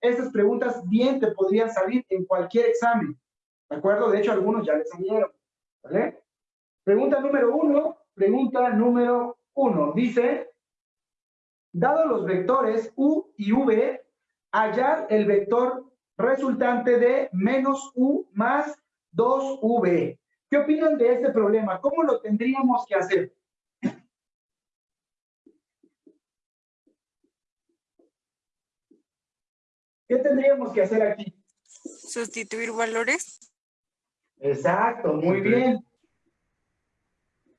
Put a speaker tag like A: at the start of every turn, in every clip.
A: Estas preguntas bien te podrían salir en cualquier examen. ¿De acuerdo? De hecho, algunos ya les salieron. ¿Vale? Pregunta número uno. Pregunta número uno. Dice, dado los vectores U y V, hallar el vector resultante de menos U más 2V. ¿Qué opinan de este problema? ¿Cómo lo tendríamos que hacer? ¿Qué tendríamos que hacer aquí?
B: Sustituir valores.
A: Exacto, muy bien.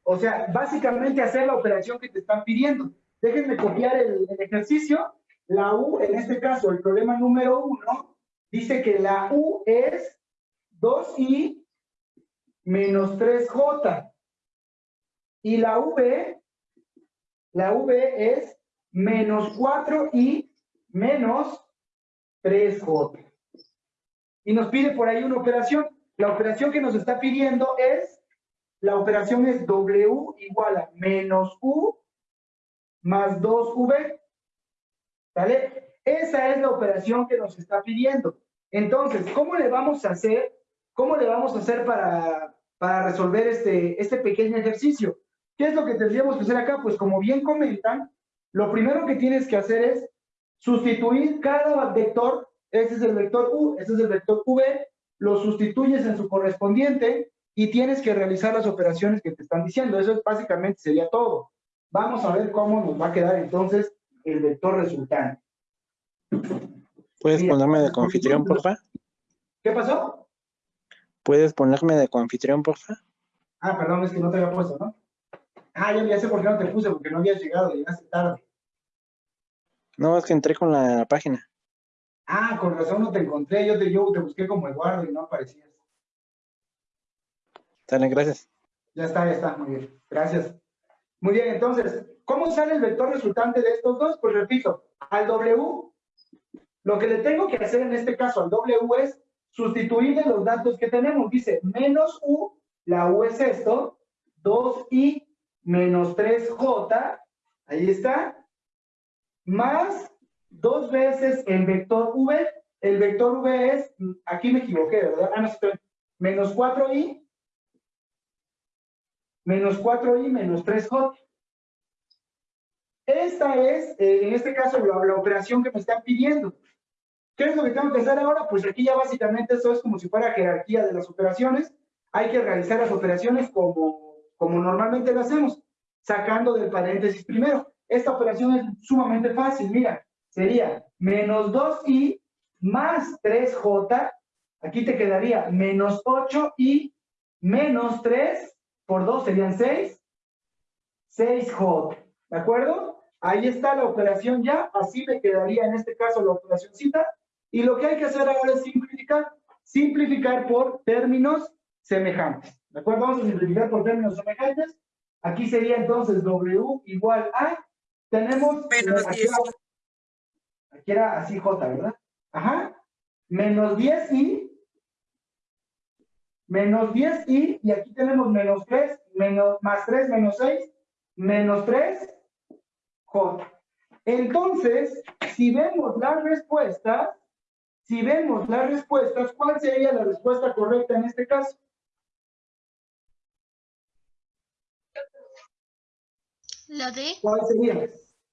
A: O sea, básicamente hacer la operación que te están pidiendo. Déjenme copiar el, el ejercicio. La U, en este caso, el problema número uno, dice que la U es 2i menos 3j. Y la v, la v es menos 4i menos 3j. Y nos pide por ahí una operación. La operación que nos está pidiendo es, la operación es w igual a menos u más 2v. ¿Vale? Esa es la operación que nos está pidiendo. Entonces, ¿cómo le vamos a hacer ¿Cómo le vamos a hacer para, para resolver este, este pequeño ejercicio? ¿Qué es lo que tendríamos que hacer acá? Pues como bien comentan, lo primero que tienes que hacer es sustituir cada vector, ese es el vector U, ese es el vector V, lo sustituyes en su correspondiente y tienes que realizar las operaciones que te están diciendo. Eso básicamente sería todo. Vamos a ver cómo nos va a quedar entonces el vector resultante.
C: ¿Puedes ponerme de confitrión, por favor?
A: ¿Qué pasó?
C: ¿Puedes ponerme de coanfitrión, por favor?
A: Ah, perdón, es que no te había puesto, ¿no? Ah, ya, ya sé por qué no te puse, porque no habías llegado, llegaste tarde.
C: No, es que entré con la página.
A: Ah, con razón no te encontré, yo te, yo te busqué como Eduardo y no aparecías.
C: Dale, gracias.
A: Ya está, ya está, muy bien, gracias. Muy bien, entonces, ¿cómo sale el vector resultante de estos dos? Pues repito, al W, lo que le tengo que hacer en este caso al W es sustituirle los datos que tenemos. Dice menos U, la U es esto, 2I menos 3J, ahí está, más dos veces el vector V. El vector V es, aquí me equivoqué, ¿verdad? Ah, no, estoy, menos 4I, menos 4I menos 3J. Esta es, eh, en este caso, la, la operación que me están pidiendo. ¿Qué es lo que tengo que hacer ahora? Pues aquí ya básicamente esto es como si fuera jerarquía de las operaciones. Hay que realizar las operaciones como, como normalmente lo hacemos, sacando del paréntesis primero. Esta operación es sumamente fácil, mira, sería menos 2i más 3j, aquí te quedaría menos 8i menos 3 por 2 serían 6, 6j, ¿de acuerdo? Ahí está la operación ya, así me quedaría en este caso la operacióncita, y lo que hay que hacer ahora es simplificar. Simplificar por términos semejantes. ¿De acuerdo? Vamos a simplificar por términos semejantes. Aquí sería entonces W igual a, tenemos...
B: Menos
A: aquí,
B: 10.
A: era, aquí era así J, ¿verdad? Ajá. Menos 10i. Menos 10i. Y aquí tenemos menos 3, menos, más 3, menos 6, menos 3, J. Entonces, si vemos las respuestas, si vemos las respuestas, ¿cuál sería la respuesta correcta en este caso?
D: La D.
A: ¿Cuál sería?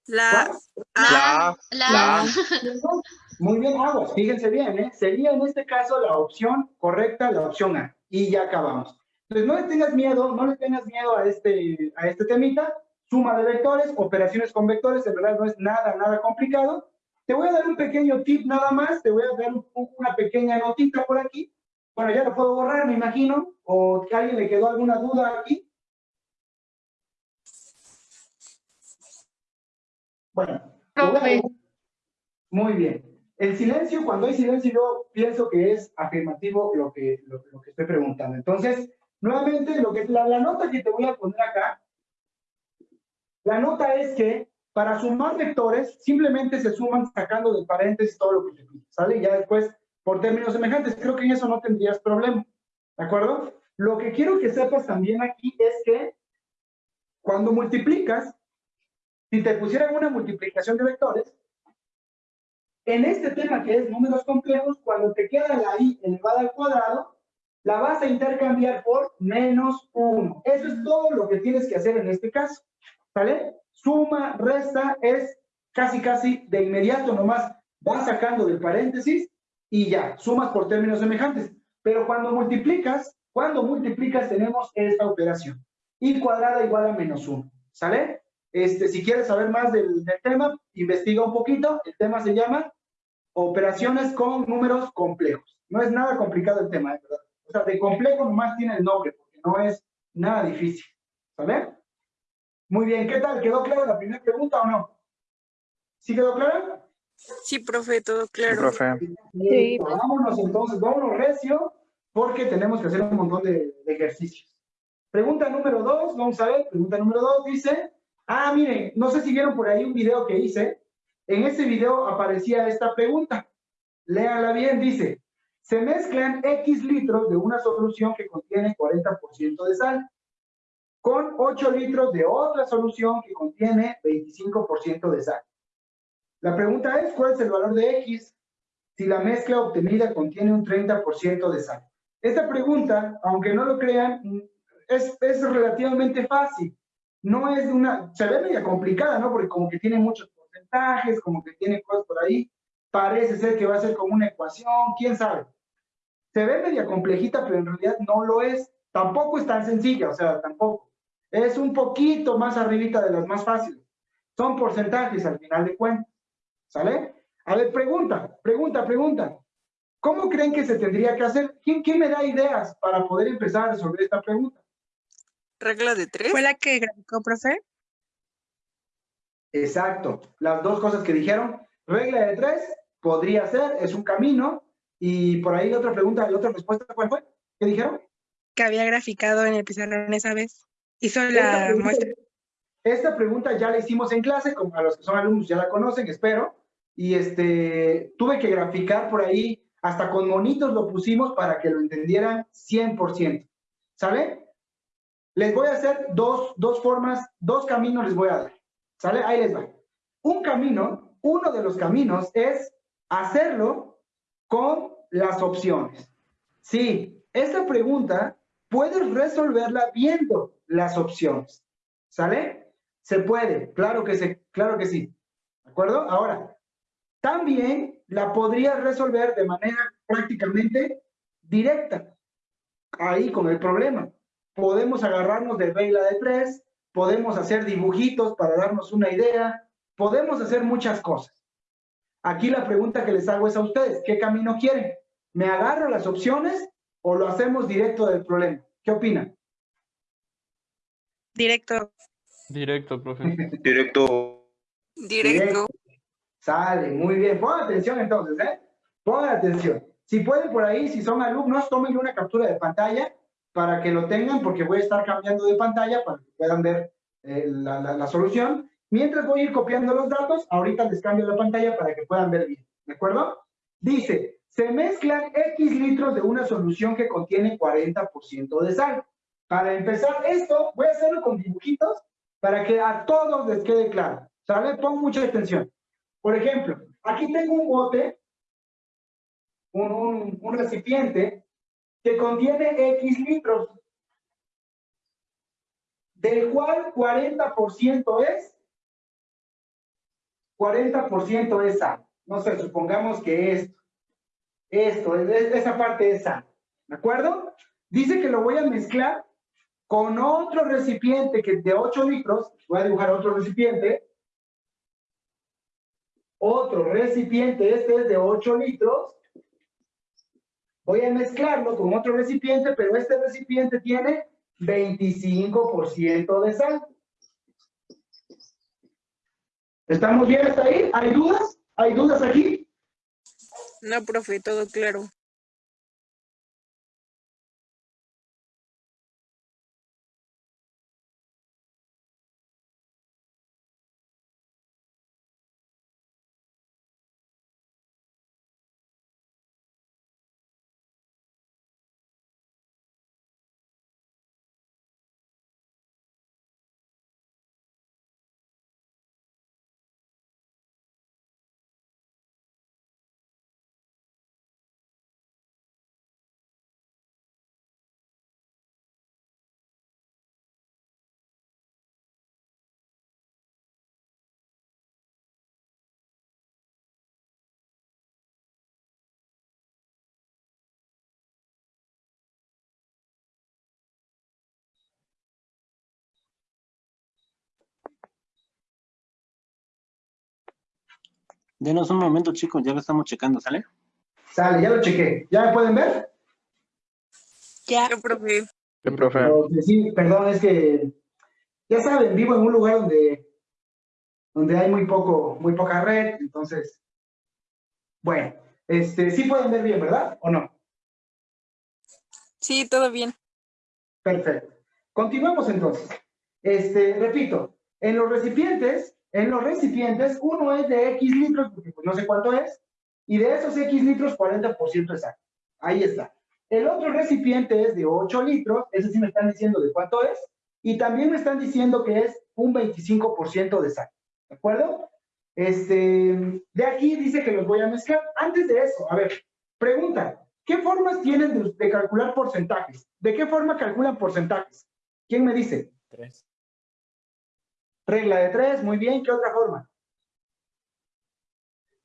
B: La
D: La. La.
A: Muy bien, aguas, fíjense bien, ¿eh? Sería en este caso la opción correcta, la opción A. Y ya acabamos. Entonces, no le tengas miedo, no le tengas miedo a este, a este temita. Suma de vectores, operaciones con vectores, en verdad no es nada, nada complicado. Te voy a dar un pequeño tip nada más, te voy a dar un- una pequeña notita por aquí. Bueno, ya lo puedo borrar, me imagino, o que a alguien le quedó alguna duda aquí. Bueno, muy bien. El silencio, cuando hay silencio, yo pienso que es afirmativo lo que, lo, lo que estoy preguntando. Entonces, nuevamente, lo que, la, la nota que te voy a poner acá, la nota es que para sumar vectores, simplemente se suman sacando del paréntesis todo lo que te pide, ¿sale? Ya después, por términos semejantes, creo que en eso no tendrías problema, ¿de acuerdo? Lo que quiero que sepas también aquí es que cuando multiplicas, si te pusieran una multiplicación de vectores, en este tema que es números complejos, cuando te queda la i elevada al cuadrado, la vas a intercambiar por menos 1. Eso es todo lo que tienes que hacer en este caso. ¿Sale? Suma, resta, es casi, casi de inmediato nomás. Vas sacando del paréntesis y ya, sumas por términos semejantes. Pero cuando multiplicas, cuando multiplicas tenemos esta operación. i cuadrada igual a menos 1. ¿Sale? Este, si quieres saber más del, del, tema, investiga un poquito. El tema se llama operaciones con números complejos. No es nada complicado el tema, ¿eh? ¿verdad? O sea, de complejo nomás tiene el nombre, porque no es nada difícil. ¿Sale? Muy bien, ¿qué tal? ¿Quedó clara la primera pregunta o no? ¿Sí quedó clara?
B: Sí, profe, todo claro.
C: Sí, profe.
A: Sí. Vámonos entonces, vámonos recio, porque tenemos que hacer un montón de, de ejercicios. Pregunta número dos, vamos a ver, pregunta número dos dice, ah, miren, no sé si vieron por ahí un video que hice, en ese video aparecía esta pregunta, léala bien, dice, se mezclan X litros de una solución que contiene 40% de sal, con 8 litros de otra solución que contiene 25% de sal. La pregunta es, ¿cuál es el valor de X si la mezcla obtenida contiene un 30% de sal? Esta pregunta, aunque no lo crean, es, es, relativamente fácil. No es una, se ve media complicada, ¿no? Porque como que tiene muchos porcentajes, como que tiene cosas por ahí. Parece ser que va a ser como una ecuación, quién sabe. Se ve media complejita, pero en realidad no lo es. Tampoco es tan sencilla, o sea, tampoco. Es un poquito más arribita de las más fáciles. Son porcentajes al final de cuentas. ¿Sale? A ver, pregunta, pregunta, pregunta. ¿Cómo creen que se tendría que hacer? ¿Quién, quién me da ideas para poder empezar a resolver esta pregunta?
B: ¿Regla de tres?
E: ¿Fue la que graficó, profe?
A: Exacto. Las dos cosas que dijeron. Regla de tres podría ser, es un camino. Y por ahí la otra pregunta, la otra respuesta, ¿cuál fue? ¿Qué dijeron?
E: Que había graficado en el pizarrón esa vez. Hizo
A: Esta
E: la
A: pregunta,
E: muestra.
A: esta pregunta ya la hicimos en clase, como a los que son alumnos ya la conocen, espero. Y este, tuve que graficar por ahí, hasta con monitos lo pusimos para que lo entendieran 100%. ¿Sale? Les voy a hacer dos, dos formas, dos caminos les voy a dar. ¿Sale? Ahí les va. Un camino, uno de los caminos es hacerlo con las opciones. Sí, esta pregunta puedes resolverla viendo las opciones. ¿Sale? Se puede, claro que, se, claro que sí. ¿De acuerdo? Ahora, también la podrías resolver de manera prácticamente directa. Ahí con el problema. Podemos agarrarnos de regla de tres, podemos hacer dibujitos para darnos una idea, podemos hacer muchas cosas. Aquí la pregunta que les hago es a ustedes, ¿qué camino quieren? ¿Me agarro las opciones o lo hacemos directo del problema? ¿Qué opinan?
E: Directo.
F: Directo, profe.
G: Directo.
B: Directo.
A: Sale, muy bien. Pongan atención entonces, ¿eh? Pongan atención. Si pueden por ahí, si son alumnos, tomen una captura de pantalla para que lo tengan, porque voy a estar cambiando de pantalla para que puedan ver eh, la, la, solución. Mientras voy a ir copiando los datos, ahorita les cambio la pantalla para que puedan ver bien. ¿De acuerdo? Dice, se mezclan X litros de una solución que contiene 40% de sal. Para empezar esto, voy a hacerlo con dibujitos para que a todos les quede claro. ¿Sale? Pon mucha atención. Por ejemplo, aquí tengo un bote, un, un recipiente, que contiene X litros, del cual 40% es, 40% es sal. No sé, supongamos que esto, esto, esa parte es sal. ¿De acuerdo? Dice que lo voy a mezclar con otro recipiente que de 8 litros, voy a dibujar otro recipiente, otro recipiente, este es de 8 litros, voy a mezclarlo con otro recipiente, pero este recipiente tiene 25% de sal. ¿Estamos bien hasta ahí? ¿Hay dudas? ¿Hay dudas aquí?
B: No, profe, todo claro.
C: Denos un momento, chicos, ya lo estamos checando, ¿sale?
A: Sale, ya lo chequé. ¿Ya me pueden ver?
E: Ya.
B: Yo, profe.
C: Sí, profe.
A: Pero, sí, perdón, es que, ya saben, vivo en un lugar donde, donde hay muy poco, muy poca red, entonces, bueno, este, sí pueden ver bien, ¿verdad? ¿O no?
B: Sí, todo bien.
A: Perfecto. Continuamos entonces. Este, repito, en los recipientes, en los recipientes, uno es de X litros, porque pues no sé cuánto es, y de esos X litros, 40% exacto. Ahí está. El otro recipiente es de 8 litros, ese sí me están diciendo de cuánto es, y también me están diciendo que es un 25% de sal. ¿De acuerdo? Este, de aquí dice que los voy a mezclar. Antes de eso, a ver, pregunta, ¿qué formas tienen de, de calcular porcentajes? ¿De qué forma calculan porcentajes? ¿Quién me dice?
C: Tres.
A: Regla de tres, muy bien. ¿Qué otra forma?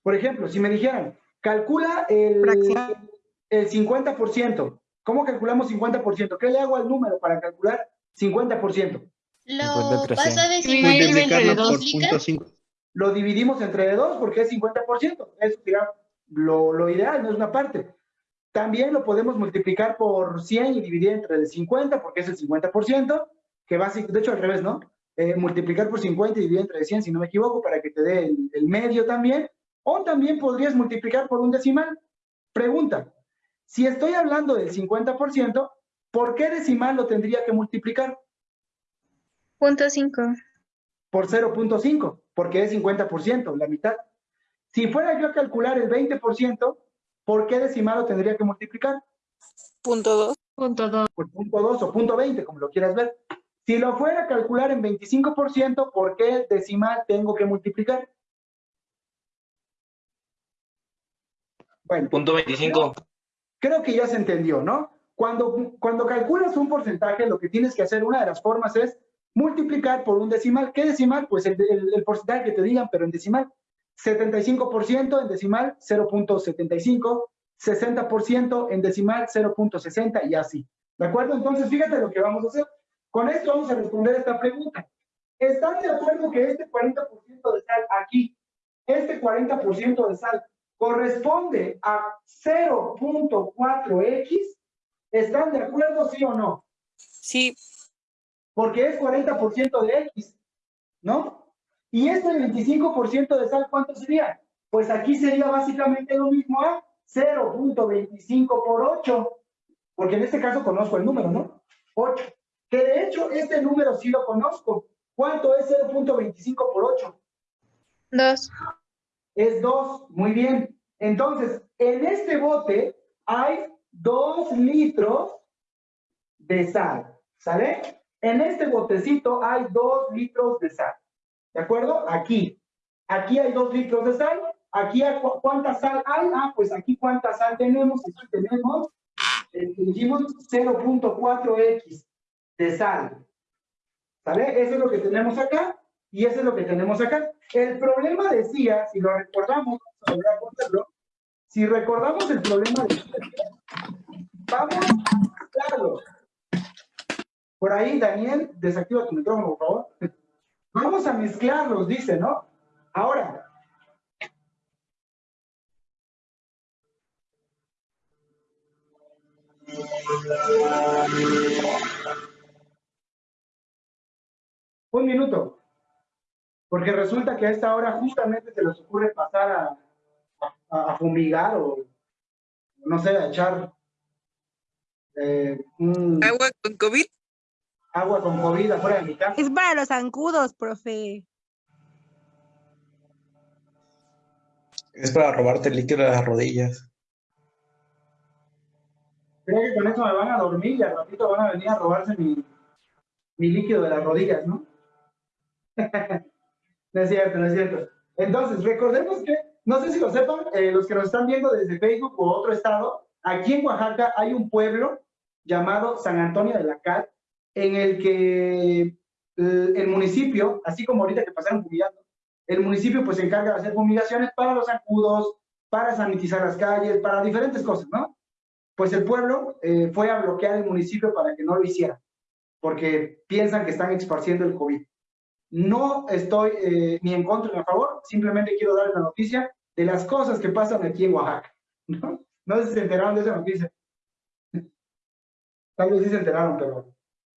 A: Por ejemplo, si me dijeran, calcula el,
E: Fracción.
A: el 50%. ¿Cómo calculamos 50%? ¿Qué le hago al número para calcular 50%?
D: Lo
C: 50%.
D: vas a decir
E: Multiplicarlo
D: entre
E: por
D: dos.
A: Lo dividimos entre de dos porque es 50%. Eso digamos, lo, lo ideal, no es una parte. También lo podemos multiplicar por 100 y dividir entre el 50 porque es el 50%, que va, de hecho al revés, ¿no? Eh, multiplicar por 50 y dividir entre 100, si no me equivoco, para que te dé el, el medio también. O también podrías multiplicar por un decimal. Pregunta, si estoy hablando del 50%, ¿por qué decimal lo tendría que multiplicar?
F: Punto cinco.
A: por 0.5, porque es 50%, la mitad. Si fuera yo a calcular el 20%, ¿por qué decimal lo tendría que multiplicar?
B: Punto dos.
F: Punto dos.
A: Por punto 2 o punto 20, como lo quieras ver. Si lo fuera a calcular en 25%, ¿por qué decimal tengo que multiplicar? Bueno,
G: Punto 25.
A: creo que ya se entendió, ¿no? Cuando, cuando calculas un porcentaje, lo que tienes que hacer, una de las formas es multiplicar por un decimal. ¿Qué decimal? Pues el, el- el porcentaje que te digan, pero en decimal. 75% en decimal, 0.75. 60% en decimal, 0.60 y así. ¿De acuerdo? Entonces, fíjate lo que vamos a hacer. Con esto vamos a responder esta pregunta. ¿Están de acuerdo que este 40% de sal aquí, este 40% de sal, corresponde a 0.4x? ¿Están de acuerdo, sí o no?
B: Sí,
A: Porque es 40% de x, ¿no? Y este 25% de sal, ¿cuánto sería? Pues aquí sería básicamente lo mismo a 0.25 por 8, porque en este caso conozco el número, ¿no? 8. Que de hecho este número sí lo conozco. ¿Cuánto es 0.25 por 8?
F: Dos.
A: Es 2, muy bien. Entonces, en este bote hay 2 litros de sal, ¿sale? En este botecito hay 2 litros de sal, ¿de acuerdo? Aquí. Aquí hay 2 litros de sal. Aquí, hay cu- ¿cuánta sal hay? Ah, pues aquí, ¿cuánta sal tenemos? Aquí tenemos, eh, dijimos 0.4x de sal. ¿Sale? Eso es lo que tenemos acá y eso es lo que tenemos acá. El problema decía, si lo recordamos, vamos a ponerlo, si recordamos el problema decía, vamos a mezclarlo. Por ahí, Daniel, desactiva tu micrófono, por favor. Vamos a mezclarlos, dice, ¿no? Ahora, un minuto. Porque resulta que a esta hora justamente se les ocurre pasar a, a- a fumigar o, no sé, a echar eh, un
B: agua con COVID.
A: agua con COVID afuera de mi casa.
E: Es para los zancudos, profe.
C: Es para robarte el líquido de las rodillas.
A: Creo que con eso me van a dormir y al ratito van a venir a robarse mi, mi líquido de las rodillas, ¿no? no es cierto, no es cierto. Entonces, recordemos que, no sé si lo sepan, eh, los que nos están viendo desde Facebook o otro estado, aquí en Oaxaca hay un pueblo llamado San Antonio de la Cal, en el que eh, el municipio, así como ahorita que pasaron fumigando, el municipio pues se encarga de hacer fumigaciones para los zancudos, para sanitizar las calles, para diferentes cosas, ¿no? Pues el pueblo eh, fue a bloquear el municipio para que no lo hiciera, porque piensan que están esparciendo el COVID. No estoy eh, ni en contra ni a favor, simplemente quiero darles la noticia de las cosas que pasan aquí en Oaxaca. ¿no? No sé si se enteraron de esa noticia. Tal vez sí se enteraron, pero,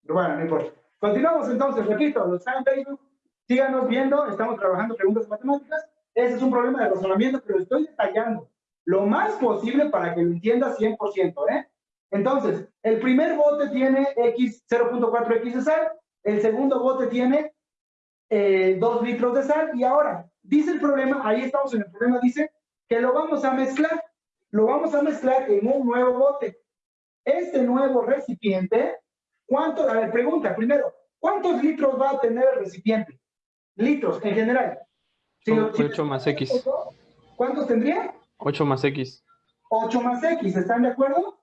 A: bueno, no importa. Continuamos entonces, repito, los están en Facebook, síganos viendo, estamos trabajando preguntas matemáticas. Ese es un problema de razonamiento, pero estoy detallando lo más posible para que lo entiendas 100%, ¿eh? Entonces, el primer bote tiene X 0.4X de sal, el segundo bote tiene eh, 2 litros de sal, y ahora, dice el problema, ahí estamos en el problema, dice que lo vamos a mezclar, lo vamos a mezclar en un nuevo bote. Este nuevo recipiente, ¿cuánto? A ver, pregunta, primero, ¿cuántos litros va a tener el recipiente? Litros, en general. Si lo- si-
G: 8 más X.
A: ¿Cuántos tendría?
G: 8 más X.
A: 8 más X, ¿están de acuerdo?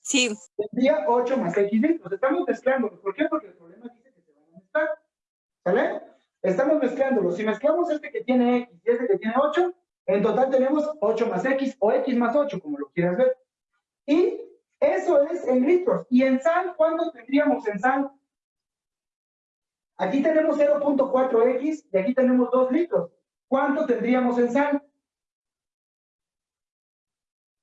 B: Sí,
A: Tendría 8 más X litros. Estamos mezclándolos. ¿Por qué? Porque el problema dice que se van a mezclar. ¿Sale? Estamos mezclándolos. Si mezclamos este que tiene X y este que tiene 8, en total tenemos 8 más X o X más 8, como lo quieras ver. Y eso es en litros. ¿Y en sal? ¿Cuánto tendríamos en sal? Aquí tenemos 0.4X y aquí tenemos 2 litros. ¿Cuánto tendríamos en sal?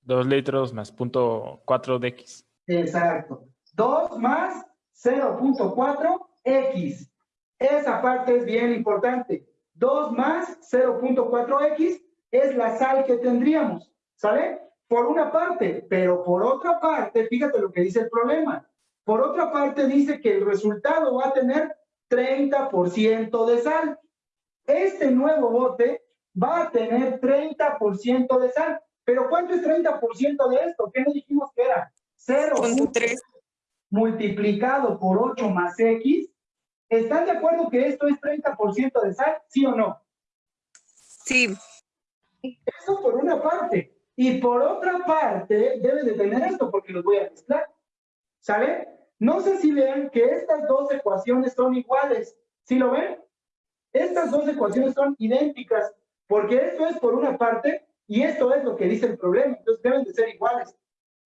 G: 2 litros más punto 4 de X.
A: Exacto. 2 más 0.4x. Esa parte es bien importante. 2 más 0.4x es la sal que tendríamos. ¿Sale? Por una parte, pero por otra parte, fíjate lo que dice el problema. Por otra parte, dice que el resultado va a tener 30% de sal. Este nuevo bote va a tener 30% de sal. Pero ¿cuánto es 30% de esto? ¿Qué nos dijimos que era? 0.
B: punto tres.
A: multiplicado por 8 más X. ¿Están de acuerdo que esto es 30% de sal? ¿Sí o no?
B: sí,
A: Eso por una parte. Y por otra parte, debe de tener esto porque los voy a mezclar. ¿Sale? No sé si ven que estas dos ecuaciones son iguales. ¿Sí lo ven? Estas dos ecuaciones son idénticas porque esto es por una parte y esto es lo que dice el problema. Entonces deben de ser iguales.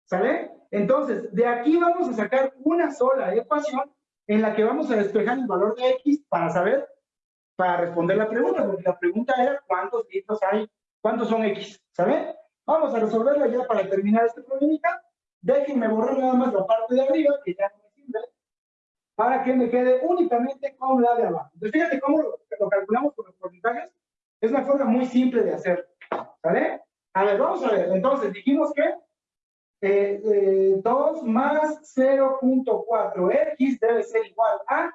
A: ¿Sale? Entonces, de aquí vamos a sacar una sola ecuación en la que vamos a despejar el valor de X para saber, para responder la pregunta, porque la pregunta era cuántos litros hay, cuántos son X, ¿sabe? Vamos a resolverla ya para terminar este problemita. Déjenme borrar nada más la parte de arriba, que ya no me sirve, para que me quede únicamente con la de abajo. Entonces, fíjate cómo lo, calculamos con los porcentajes. Es una forma muy simple de hacerlo, ¿vale? A ver, vamos a ver. Entonces, dijimos que eh, eh, 2 más 0.4x debe ser igual a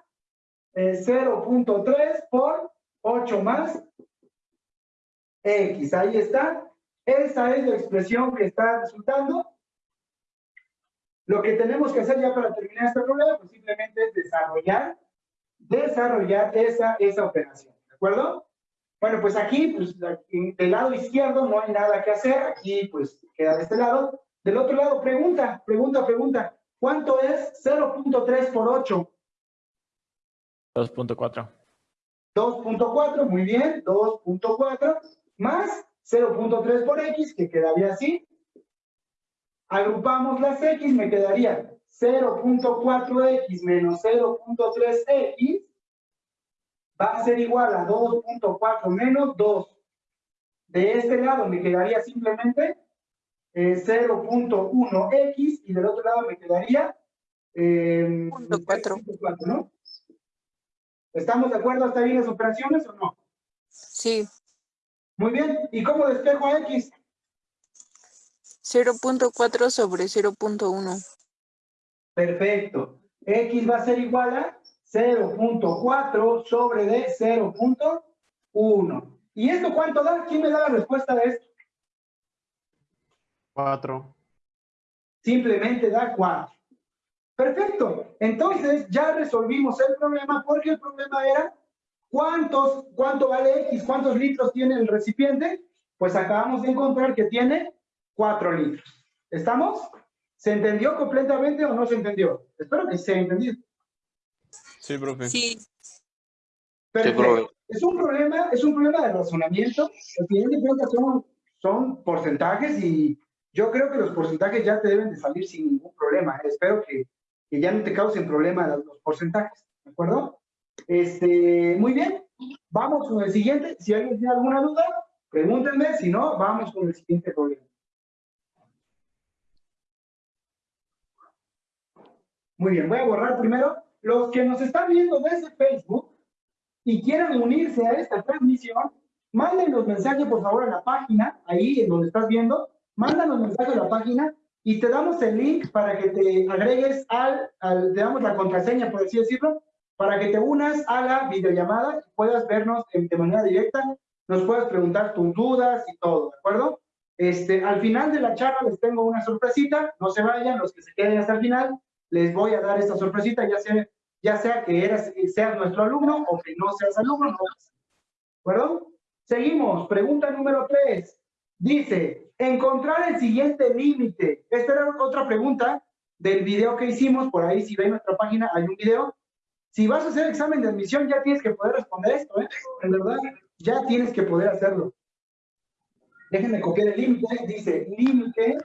A: eh, 0.3 por 8 más x. Ahí está. Esa es la expresión que está resultando. Lo que tenemos que hacer ya para terminar este problema, pues simplemente es desarrollar, desarrollar esa, esa operación. ¿De acuerdo? Bueno, pues aquí, pues del lado izquierdo no hay nada que hacer. Aquí, pues queda de este lado. Del otro lado, pregunta, pregunta, pregunta. ¿Cuánto es 0.3 por 8?
G: 2.4.
A: 2.4, muy bien, 2.4, más 0.3 por x, que quedaría así. Agrupamos las x, me quedaría 0.4x menos 0.3x va a ser igual a 2.4 menos 2. De este lado me quedaría simplemente eh, 0.1x y del otro lado me quedaría eh,
B: Punto cuatro.
A: 0.4, ¿no? ¿Estamos de acuerdo hasta ahí las operaciones o no?
B: sí.
A: Muy bien. ¿Y cómo despejo a x?
B: 0.4 sobre 0.1.
A: Perfecto. X va a ser igual a 0.4 sobre de 0.1. ¿Y esto cuánto da? ¿Quién me da la respuesta de esto?
G: 4.
A: Simplemente da 4. Perfecto. Entonces ya resolvimos el problema porque el problema era cuántos, cuánto vale X, cuántos litros tiene el recipiente. Pues acabamos de encontrar que tiene 4 litros. ¿Estamos? ¿Se entendió completamente o no se entendió? Espero que se haya entendido.
G: Sí, profe.
B: Sí,
A: Perfecto.
C: profe.
A: es un problema, es un problema de razonamiento. Al final de cuentas son, son porcentajes y yo creo que los porcentajes ya te deben de salir sin ningún problema. Espero que, que ya no te causen problema los, los porcentajes, ¿de acuerdo? Este, muy bien. Vamos con el siguiente. Si alguien tiene alguna duda, pregúntenme. Si no, vamos con el siguiente problema. Muy bien, voy a borrar primero. Los que nos están viendo desde Facebook y quieran unirse a esta transmisión, manden los mensajes, por favor, a la página, ahí en donde estás viendo. Mándanos mensajes a la página y te damos el link para que te agregues al, al, te damos la contraseña, por así decirlo, para que te unas a la videollamada y puedas vernos de, manera directa, nos puedas preguntar tus dudas y todo, ¿de acuerdo? Este, al final de la charla les tengo una sorpresita, no se vayan, los que se queden hasta el final, les voy a dar esta sorpresita, ya sea, ya sea que eras, seas nuestro alumno o que no seas alumno, ¿no? ¿de acuerdo? Seguimos, pregunta número 3. Dice, encontrar el siguiente límite. Esta era otra pregunta del video que hicimos, por ahí si ven nuestra página hay un video. Si vas a hacer examen de admisión ya tienes que poder responder esto, ¿eh? En verdad, ya tienes que poder hacerlo. Déjenme copiar el límite. Dice, límite,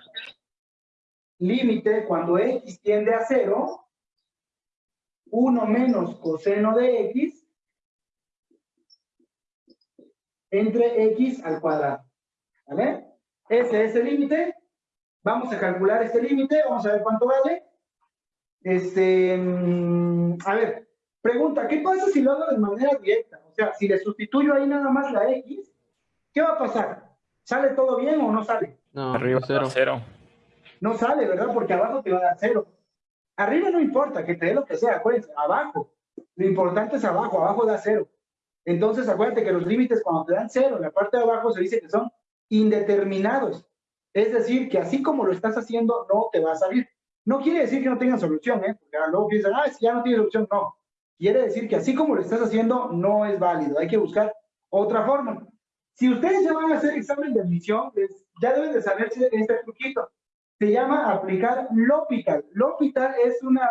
A: límite cuando x tiende a 0, 1 menos coseno de x entre x al cuadrado. ¿Vale? Ese es el límite. Vamos a calcular este límite. Vamos a ver cuánto vale. Este, mm, a ver, pregunta, ¿qué pasa si lo hago de manera directa? O sea, si le sustituyo ahí nada más la x, ¿qué va a pasar? ¿Sale todo bien o no sale?
H: No,
G: Arriba
H: cero.
G: cero.
A: No sale, ¿verdad? Porque abajo te va a dar cero. Arriba no importa, que te dé lo que sea, acuérdense, abajo. Lo importante es abajo, abajo da cero. Entonces, acuérdate que los límites cuando te dan cero, en la parte de abajo se dice que son indeterminados. Es decir, que así como lo estás haciendo, no te va a salir. No quiere decir que no tengan solución, ¿eh? Porque luego piensan, ah, si ya no tiene solución, no. Quiere decir que así como lo estás haciendo, no es válido. Hay que buscar otra forma. Si ustedes ya van a hacer examen de admisión, les- ya deben de saberse este truquito. Se llama aplicar L'Hopital. L'Hopital es una,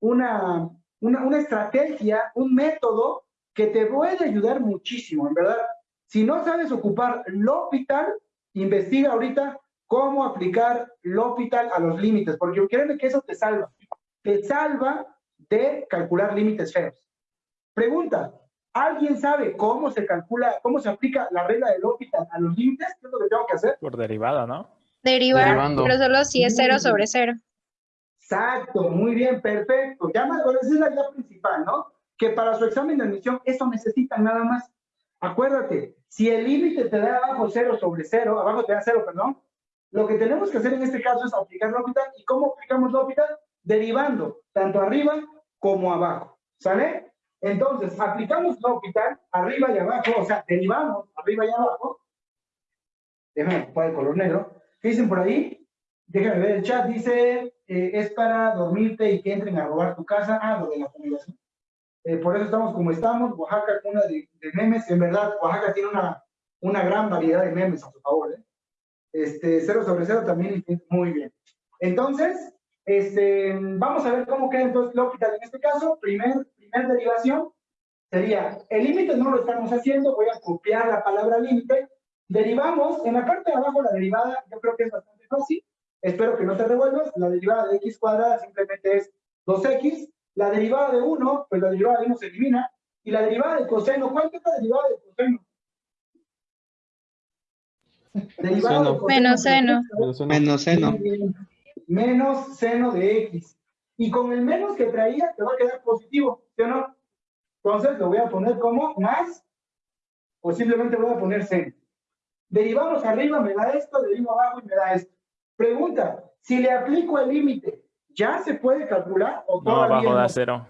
A: una, una, una estrategia, un método que te puede ayudar muchísimo, en verdad. Si no sabes ocupar L'Hopital, investiga ahorita cómo aplicar L'Hopital a los límites, porque créeme que eso te salva. Te salva de calcular límites feos. Pregunta, ¿alguien sabe cómo se calcula, cómo se aplica la regla del L'Hopital a los límites? ¿Qué es lo que tengo que hacer?
G: Por derivada, ¿no?
F: Derivar,
H: Derivando.
F: pero solo si es
A: Muy
F: 0
A: bien.
F: sobre 0.
A: Exacto, muy bien, perfecto. Ya más, bueno, esa es la idea principal, ¿no? Que para su examen de admisión eso necesitan nada más. Acuérdate, si el límite te da abajo 0 sobre 0, abajo te da 0, perdón, lo que tenemos que hacer en este caso es aplicar L'Hopital. ¿Y cómo aplicamos L'Hopital? Derivando, tanto arriba como abajo, ¿sale? Entonces, aplicamos L'Hopital arriba y abajo, o sea, derivamos arriba y abajo. Déjame ocupar el color negro. ¿Qué dicen por ahí? Déjame ver el chat. Dice, eh, es para dormirte y que entren a robar tu casa. Ah, lo de la fumigación. Eh, por eso estamos como estamos. Oaxaca, cuna de, de memes. En verdad, Oaxaca tiene una, una gran variedad de memes a su favor. ¿eh? Este, cero sobre cero también muy bien. Entonces, este, vamos a ver cómo queda entonces L'Hopital en este caso. Primer, primer derivación sería, el límite no lo estamos haciendo, voy a copiar la palabra límite. Derivamos, en la parte de abajo la derivada, yo creo que es bastante fácil. Espero que no te revuelvas. La derivada de x cuadrada simplemente es 2x. La derivada de 1, pues la derivada de 1 se elimina. Y la derivada de coseno, ¿cuánto es la derivada de coseno? Derivada de
H: Seno.
A: coseno.
F: Menos seno.
H: Menos
C: seno.
A: Menos seno de x. Y con el menos que traía, te va a quedar positivo, ¿sí o no? Entonces lo voy a poner como más, o simplemente voy a poner seno. Derivamos arriba, me da esto, derivo abajo y me da esto. Pregunta, si le aplico el límite, ¿ya se puede calcular o
G: No,
A: todavía
G: da
A: no?
G: cero.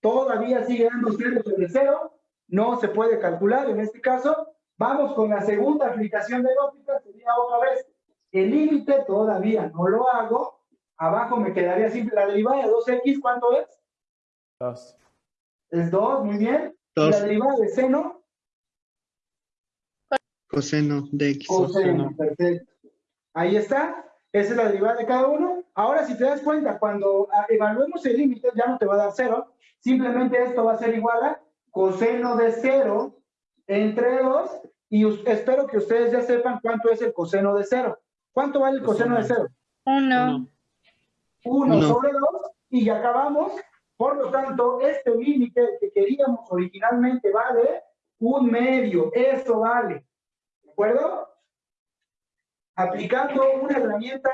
A: Todavía sigue dando cero sobre cero, no se puede calcular en este caso. Vamos con la segunda aplicación de óptica, sería otra vez. El límite todavía no lo hago. Abajo me quedaría simple la derivada de 2x, ¿cuánto es?
G: Dos.
A: Es 2, muy bien. Y la derivada de seno,
C: Coseno de X.
A: coseno, perfecto. Ahí está, esa es la derivada de cada uno. Ahora, si te das cuenta, cuando ah, evaluemos el límite, ya no te va a dar cero. Simplemente esto va a ser igual a coseno de cero entre 2. Y espero que ustedes ya sepan cuánto es el coseno de cero. ¿Cuánto vale el coseno de
G: uno.
A: cero?
F: 1.
H: Uno.
A: 1
C: Uno.
A: sobre 2 y ya acabamos. Por lo tanto, este límite que queríamos originalmente vale un medio. Eso vale. ¿De acuerdo? Aplicando una herramienta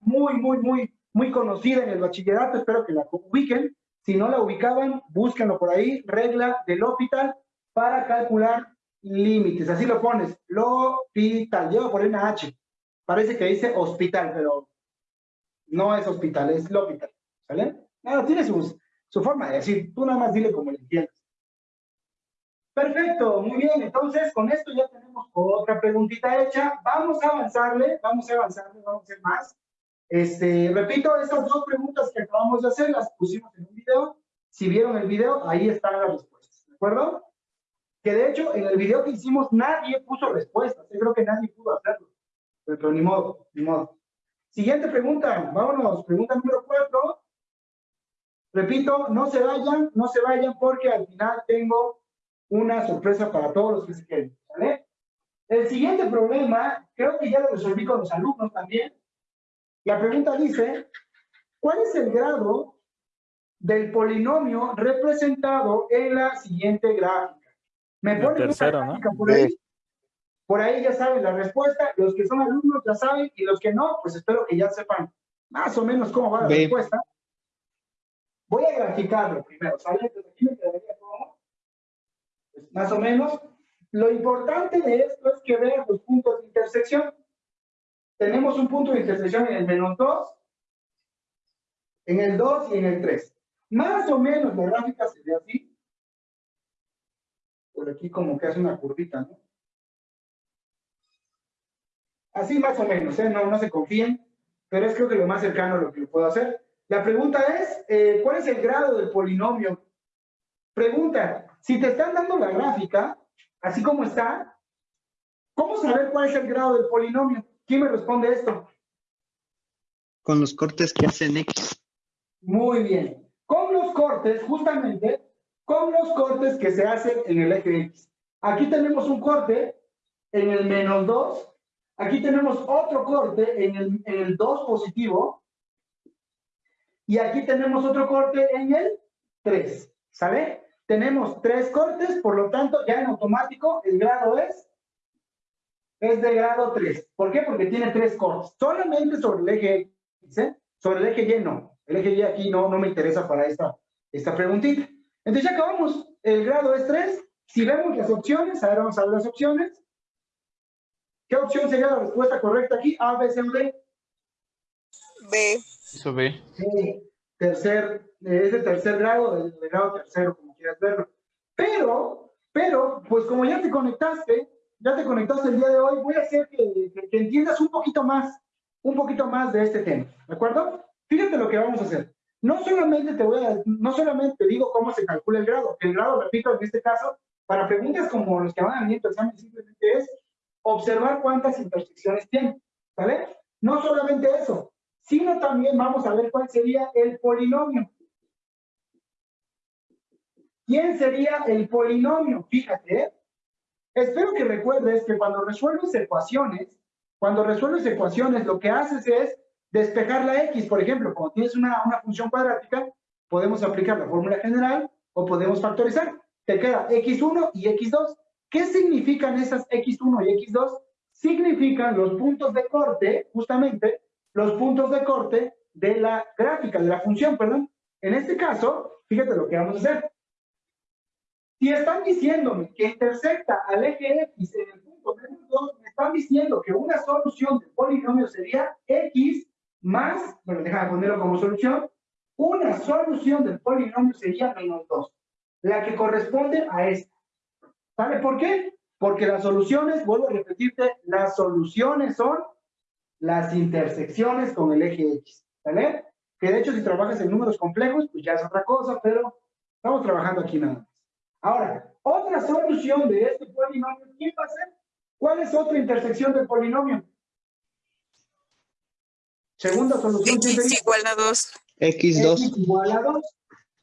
A: muy, muy, muy, muy conocida en el bachillerato. Espero que la ubiquen. Si no la ubicaban, búsquenlo por ahí. Regla del hospital para calcular límites. Así lo pones. L'hospital. Lleva por ahí una H. Parece que dice hospital, pero no es hospital, es l'hospital. ¿Sale? Tiene su, su forma de decir. Tú nada más dile como le entiendes. Perfecto, muy bien. Entonces, con esto ya tenemos otra preguntita hecha. Vamos a avanzarle, vamos a avanzarle, vamos a hacer más. Este, repito, estas dos preguntas que acabamos de hacer las pusimos en un video. Si vieron el video, ahí están las respuestas, ¿de acuerdo? Que de hecho, en el video que hicimos, nadie puso respuestas. Yo creo que nadie pudo hacerlo. Pero ni modo, ni modo. Siguiente pregunta, vámonos. Pregunta número cuatro. Repito, no se vayan, no se vayan porque al final tengo una sorpresa para todos los que se queden, ¿vale? El siguiente problema, creo que ya lo resolví con los alumnos también. La pregunta dice, ¿cuál es el grado del polinomio representado en la siguiente gráfica? Me
G: La
A: ponen una
G: ¿no?
A: gráfica por ahí. Por ahí ya saben la respuesta. Los que son alumnos ya saben y los que no, pues espero que ya sepan más o menos cómo va la
C: B.
A: respuesta. Voy a graficarlo primero, ¿sale? Entonces aquí me quedaría más o menos. Lo importante de esto es que vean los puntos de intersección. Tenemos un punto de intersección en el menos 2, en el 2 y en el 3. Más o menos la gráfica se ve así. Por aquí como que hace una curvita, ¿no? Así más o menos, ¿eh? No, no se confíen, pero es creo que lo más cercano a lo que puedo hacer. La pregunta es, eh, ¿cuál es el grado del polinomio? Pregunta, si te están dando la gráfica, así como está, ¿cómo saber cuál es el grado del polinomio? ¿Quién me responde esto?
H: Con los cortes que hacen X.
A: Muy bien. Con los cortes, justamente, con los cortes que se hacen en el eje X. Aquí tenemos un corte en el menos 2. Aquí tenemos otro corte en el, en el 2 positivo. Y aquí tenemos otro corte en el 3. ¿Sale? Tenemos tres cortes, por lo tanto, ya en automático el grado es, es de grado 3. ¿Por qué? Porque tiene tres cortes. Solamente sobre el eje X, ¿eh? Sobre el eje Y no. El eje Y aquí no, no me interesa para esta, esta preguntita. Entonces ya acabamos. El grado es 3. Si vemos las opciones, a ver, vamos a ver las opciones. ¿Qué opción sería la respuesta correcta aquí? A, B, C D.
B: B.
G: Eso ve.
A: Eh, tercer, es de tercer grado, de, de grado tercero, como quieras verlo. Pero, pero, pues como ya te conectaste, ya te conectaste el día de hoy, voy a hacer que, que- que entiendas un poquito más, un poquito más de este tema, ¿de acuerdo? Fíjate lo que vamos a hacer. No solamente te voy a, no solamente te digo cómo se calcula el grado, el grado, repito, en este caso, para preguntas como los que van a venir examen, simplemente es observar cuántas intersecciones tiene, ¿vale? No solamente eso, sino también vamos a ver cuál sería el polinomio. ¿Quién sería el polinomio? Fíjate, ¿eh? espero que recuerdes que cuando resuelves ecuaciones, cuando resuelves ecuaciones, lo que haces es despejar la x. Por ejemplo, cuando tienes una, una función cuadrática, podemos aplicar la fórmula general o podemos factorizar. Te queda x1 y x2. ¿Qué significan esas x1 y x2? Significan los puntos de corte, justamente, los puntos de corte de la gráfica, de la función, perdón. En este caso, fíjate lo que vamos a hacer. Si están diciéndome que intersecta al eje X en el punto menos 2, me están diciendo que una solución del polinomio sería X más, bueno, déjame ponerlo como solución, una solución del polinomio sería menos 2, la que corresponde a esta. ¿Sabe por qué? Porque las soluciones, vuelvo a repetirte, las soluciones son las intersecciones con el eje X, ¿vale? Que de hecho si trabajas en números complejos, pues ya es otra cosa, pero estamos trabajando aquí nada. Ahora, otra solución de este polinomio, ¿quién va a ser? ¿Cuál es otra intersección del polinomio? Segunda solución.
B: X igual a 2.
H: X2.
A: X igual a 2.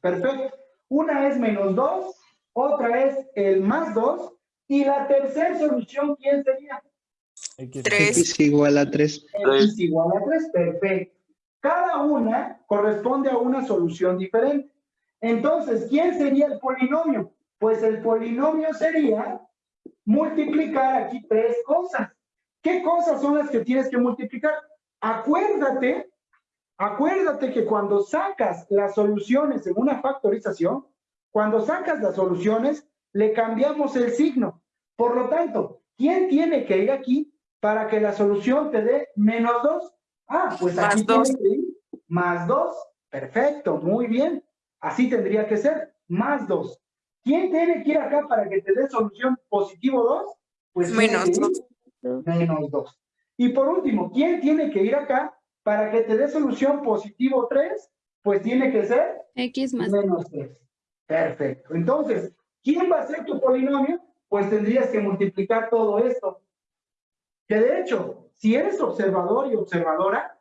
A: Perfecto. Una es menos 2, otra es el más 2, y la tercera solución, ¿quién sería?
G: X.
B: 3.
H: X igual a 3.
A: X igual a 3, perfecto. Cada una corresponde a una solución diferente. Entonces, ¿quién sería el polinomio? Pues el polinomio sería multiplicar aquí tres cosas. ¿Qué cosas son las que tienes que multiplicar? Acuérdate, acuérdate que cuando sacas las soluciones en una factorización, cuando sacas las soluciones, le cambiamos el signo. Por lo tanto, ¿quién tiene que ir aquí para que la solución te dé menos 2? Ah, pues
B: Más
A: aquí
B: dos.
A: tiene que ir más 2. Perfecto, muy bien. Así tendría que ser, más 2. ¿Quién tiene que ir acá para que te dé solución positivo 2? Pues
B: Menos
A: que ir
B: dos.
A: menos 2. Y por último, ¿quién tiene que ir acá para que te dé solución positivo 3? Pues tiene que ser
I: X más
A: menos 3. Perfecto. Entonces, ¿quién va a ser tu polinomio? Pues tendrías que multiplicar todo esto. Que de hecho, si eres observador y observadora,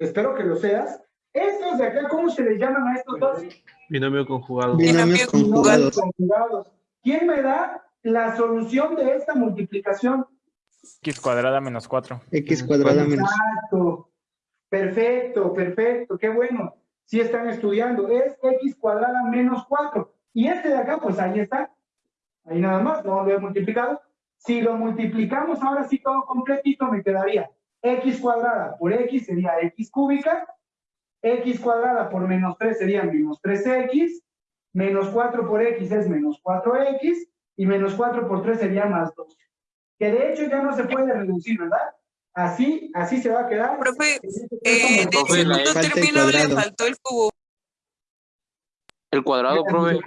A: espero que lo seas, estos de acá, ¿cómo se les llaman a estos dos?
C: Binomio conjugado.
H: Binomios
B: Binomio
H: conjugados.
A: Conjugados. ¿Quién me da la solución de esta multiplicación?
G: X cuadrada menos 4.
H: X cuadrada menos.
A: Exacto. Perfecto, perfecto, qué bueno. Si están estudiando, es x cuadrada menos 4. Y este de acá, pues ahí está. Ahí nada más, no lo he multiplicado. Si lo multiplicamos ahora sí todo completito, me quedaría x cuadrada por x sería x cúbica, x cuadrada por menos 3 sería menos 3x, menos 4 por x es menos 4x, y menos 4 por 3 sería más 2. Que de hecho ya no se puede reducir, ¿verdad? Así, así se va a quedar.
B: Profe,
A: Esto
B: Eh,
C: Profe, la
B: segundo término le
H: cuadrado.
B: faltó el cubo.
C: El cuadrado, profe.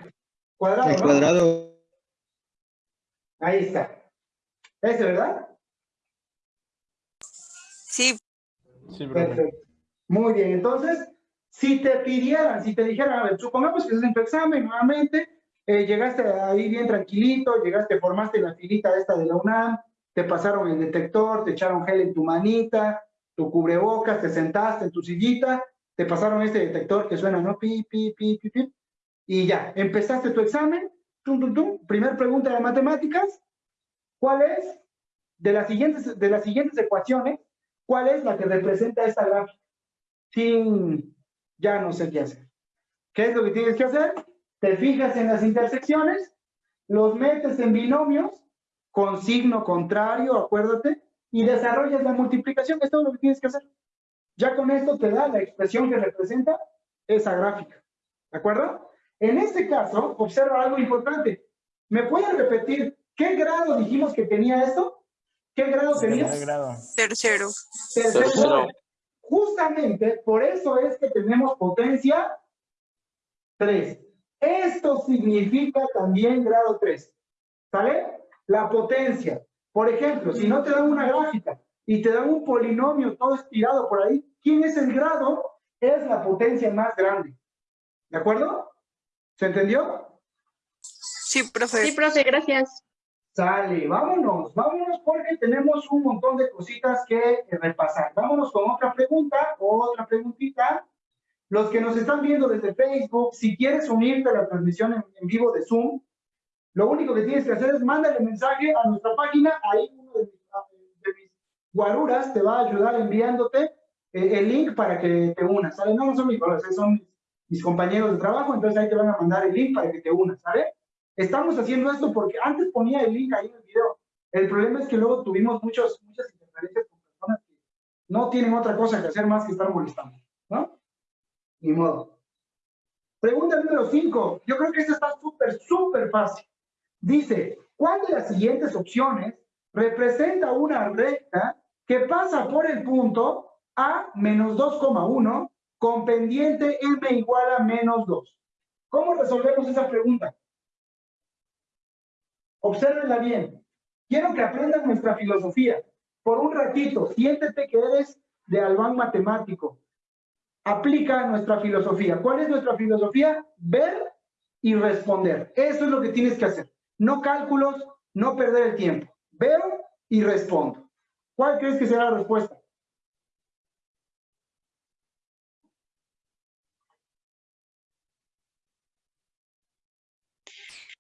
A: Cuadrado,
H: El
A: ¿no?
H: cuadrado.
A: Ahí está. ¿Ese, verdad?
B: Sí,
G: Sí, profe.
A: Perfecto. Muy bien, entonces, si te pidieran, si te dijeran, a ver, supongamos que es en tu examen nuevamente, eh, llegaste ahí bien tranquilito, llegaste, formaste la filita esta de la UNAM, te pasaron el detector, te echaron gel en tu manita, tu cubrebocas, te sentaste en tu sillita, te pasaron este detector que suena, ¿no? Pi, pi, pi, pi, pi, y ya, empezaste tu examen, tum, tum, tum, primer pregunta de matemáticas, ¿cuál es de las siguientes, de las siguientes ecuaciones, cuál es la que representa esta gráfica? Sin, ya no sé qué hacer. ¿Qué es lo que tienes que hacer? Te fijas en las intersecciones, los metes en binomios con signo contrario, acuérdate, y desarrollas la multiplicación. Es todo lo que tienes que hacer. Ya con esto te da la expresión que representa esa gráfica. ¿De acuerdo? En este caso, observa algo importante. ¿Me puedes repetir qué grado dijimos que tenía esto? ¿Qué grado tenía?
G: Tercer grado.
B: tercero.
A: Tercer
C: Tercero.
A: Justamente por eso es que tenemos potencia 3. Esto significa también grado 3. ¿Sale? La potencia. Por ejemplo, si no te dan una gráfica y te dan un polinomio todo estirado por ahí, ¿quién es el grado? Es la potencia más grande. ¿De acuerdo? ¿Se entendió?
B: Sí, profe.
F: Sí, profe, gracias.
A: Sale, vámonos, vámonos porque tenemos un montón de cositas que repasar. Vámonos con otra pregunta, otra preguntita. Los que nos están viendo desde Facebook, si quieres unirte a la transmisión en, vivo de Zoom, lo único que tienes que hacer es mándale mensaje a nuestra página, ahí uno de mis, guaruras te va a ayudar enviándote eh, el link para que te unas, ¿sale? No, no son mis guaruras, son mis compañeros de trabajo, entonces ahí te van a mandar el link para que te unas, ¿sale? Estamos haciendo esto porque antes ponía el link ahí en el video. El problema es que luego tuvimos muchos, muchas interferencias con personas que no tienen otra cosa que hacer más que estar molestando, ¿no? Ni modo. Pregunta número 5. Yo creo que esta está súper, súper fácil. Dice, ¿cuál de las siguientes opciones representa una recta que pasa por el punto A menos 2,1 con pendiente M igual a menos 2? ¿Cómo resolvemos esa pregunta? Obsérvenla bien. Quiero que aprendan nuestra filosofía. Por un ratito, siéntete que eres de Albán matemático. Aplica nuestra filosofía. ¿Cuál es nuestra filosofía? Ver y responder. Eso es lo que tienes que hacer. No cálculos, no perder el tiempo. Veo y respondo. ¿Cuál crees que será la respuesta?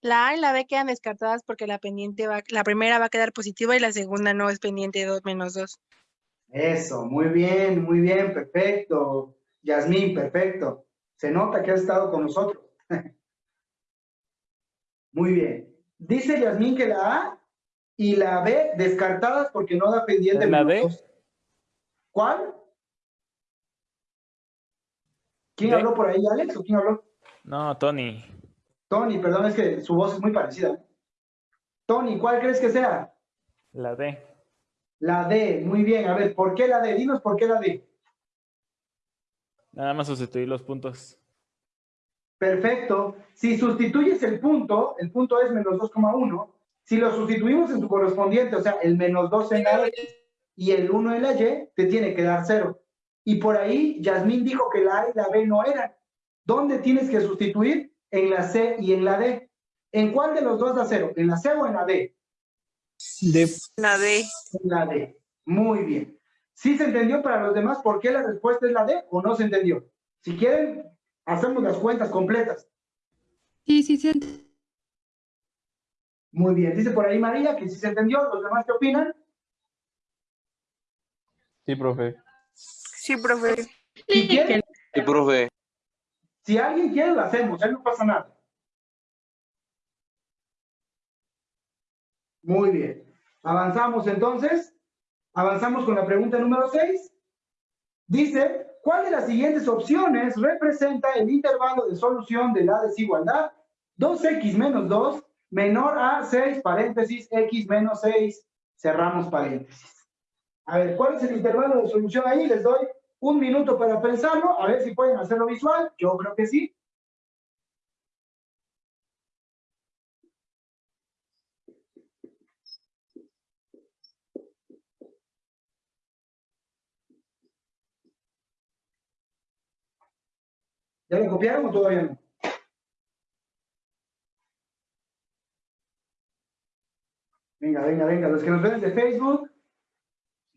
E: La A y la B quedan descartadas porque la pendiente va, la primera va a quedar positiva y la segunda no es pendiente 2 menos 2.
A: Eso, muy bien, muy bien, perfecto. Yasmín, perfecto. Se nota que has estado con nosotros. Muy bien. Dice Yasmín que la A y la B descartadas porque no da pendiente.
G: ¿La
A: menos
G: D?
A: dos. ¿Cuál? ¿Quién habló por ahí, Alex? ¿O quién habló?
G: No, Tony.
A: Tony, perdón, es que su voz es muy parecida. Tony, ¿cuál crees que sea?
G: La D.
A: La D, muy bien. A ver, ¿por qué la D? Dinos por qué la D.
G: Nada más sustituir los puntos.
A: Perfecto. Si sustituyes el punto, el punto es menos 2,1. Si lo sustituimos en su correspondiente, o sea, el menos 2 en la X y el 1 en la Y, te tiene que dar 0. Y por ahí, Yasmín dijo que la A y la B no eran. ¿Dónde tienes que sustituir? En la C y en la D. ¿En cuál de los dos da 0? ¿En la C o en la D?
H: De,
B: La D.
A: En la D. Muy bien. ¿Sí se entendió para los demás por qué la respuesta es la D o no se entendió? Si quieren, hacemos las cuentas completas.
I: Sí, sí, sí.
A: Muy bien. Dice por ahí María que sí se entendió. ¿Los demás qué opinan?
C: Sí, profe.
B: Sí, profe.
A: Si quieren,
C: Sí, profe.
A: Si alguien quiere, lo hacemos. Ahí no pasa nada. Muy bien. Avanzamos entonces. Avanzamos con la pregunta número 6. Dice, ¿cuál de las siguientes opciones representa el intervalo de solución de la desigualdad? 2x menos 2 menor a 6 paréntesis x menos 6 cerramos paréntesis. A ver, ¿cuál es el intervalo de solución ahí? Les doy un minuto para pensarlo, a ver si pueden hacerlo visual. Yo creo que sí. ¿Ya lo copiaron o todavía no? Venga, venga, venga. Los que nos ven de Facebook,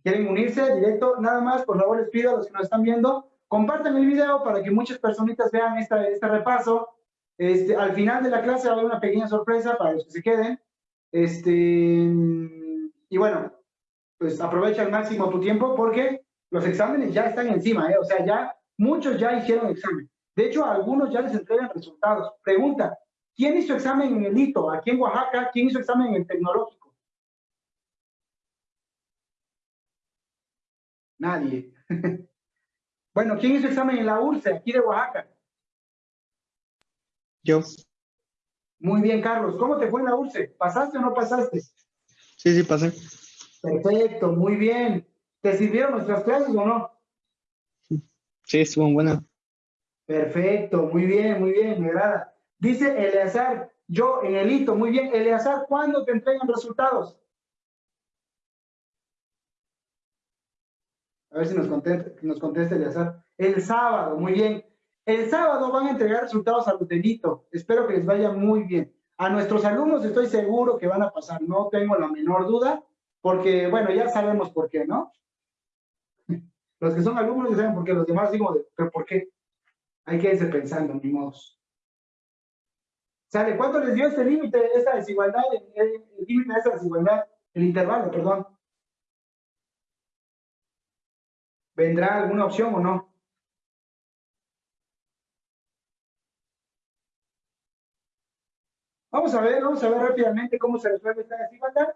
A: quieren unirse directo, nada más, por favor les pido a los que nos están viendo, compartan el video para que muchas personitas vean esta, este repaso. Este, al final de la clase va a haber una pequeña sorpresa para los que se queden. Este, y bueno, pues aprovecha al máximo tu tiempo porque los exámenes ya están encima, ¿eh? o sea, ya muchos ya hicieron examen. De hecho, a algunos ya les entregan resultados. Pregunta, ¿quién hizo examen en el hito? Aquí en Oaxaca, ¿quién hizo examen en el tecnológico? Nadie. bueno, ¿quién hizo examen en la URSE, aquí de Oaxaca?
H: yo.
A: Muy bien, Carlos. ¿Cómo te fue en la URSE? ¿Pasaste o no pasaste?
H: Sí, sí, pasé.
A: Perfecto, muy bien. ¿Te sirvieron nuestras clases o no?
H: Sí, estuvo buena.
A: Perfecto, muy bien, muy bien, me agrada. Dice Eleazar, yo en el hito, muy bien. Eleazar, ¿cuándo te entregan resultados? A ver si nos contesta, nos contesta Eleazar. El sábado, muy bien. El sábado van a entregar resultados a los del hito. Espero que les vaya muy bien. A nuestros alumnos estoy seguro que van a pasar, no tengo la menor duda, porque, bueno, ya sabemos por qué, ¿no? Los que son alumnos ya saben por qué, los demás digo, ¿pero por qué? Hay que irse pensando, ni modos. ¿Sale? ¿Cuánto les dio este límite, esta desigualdad, el límite de esta desigualdad, el intervalo, perdón? ¿Vendrá alguna opción o no? Vamos a ver, vamos a ver rápidamente cómo se resuelve esta desigualdad.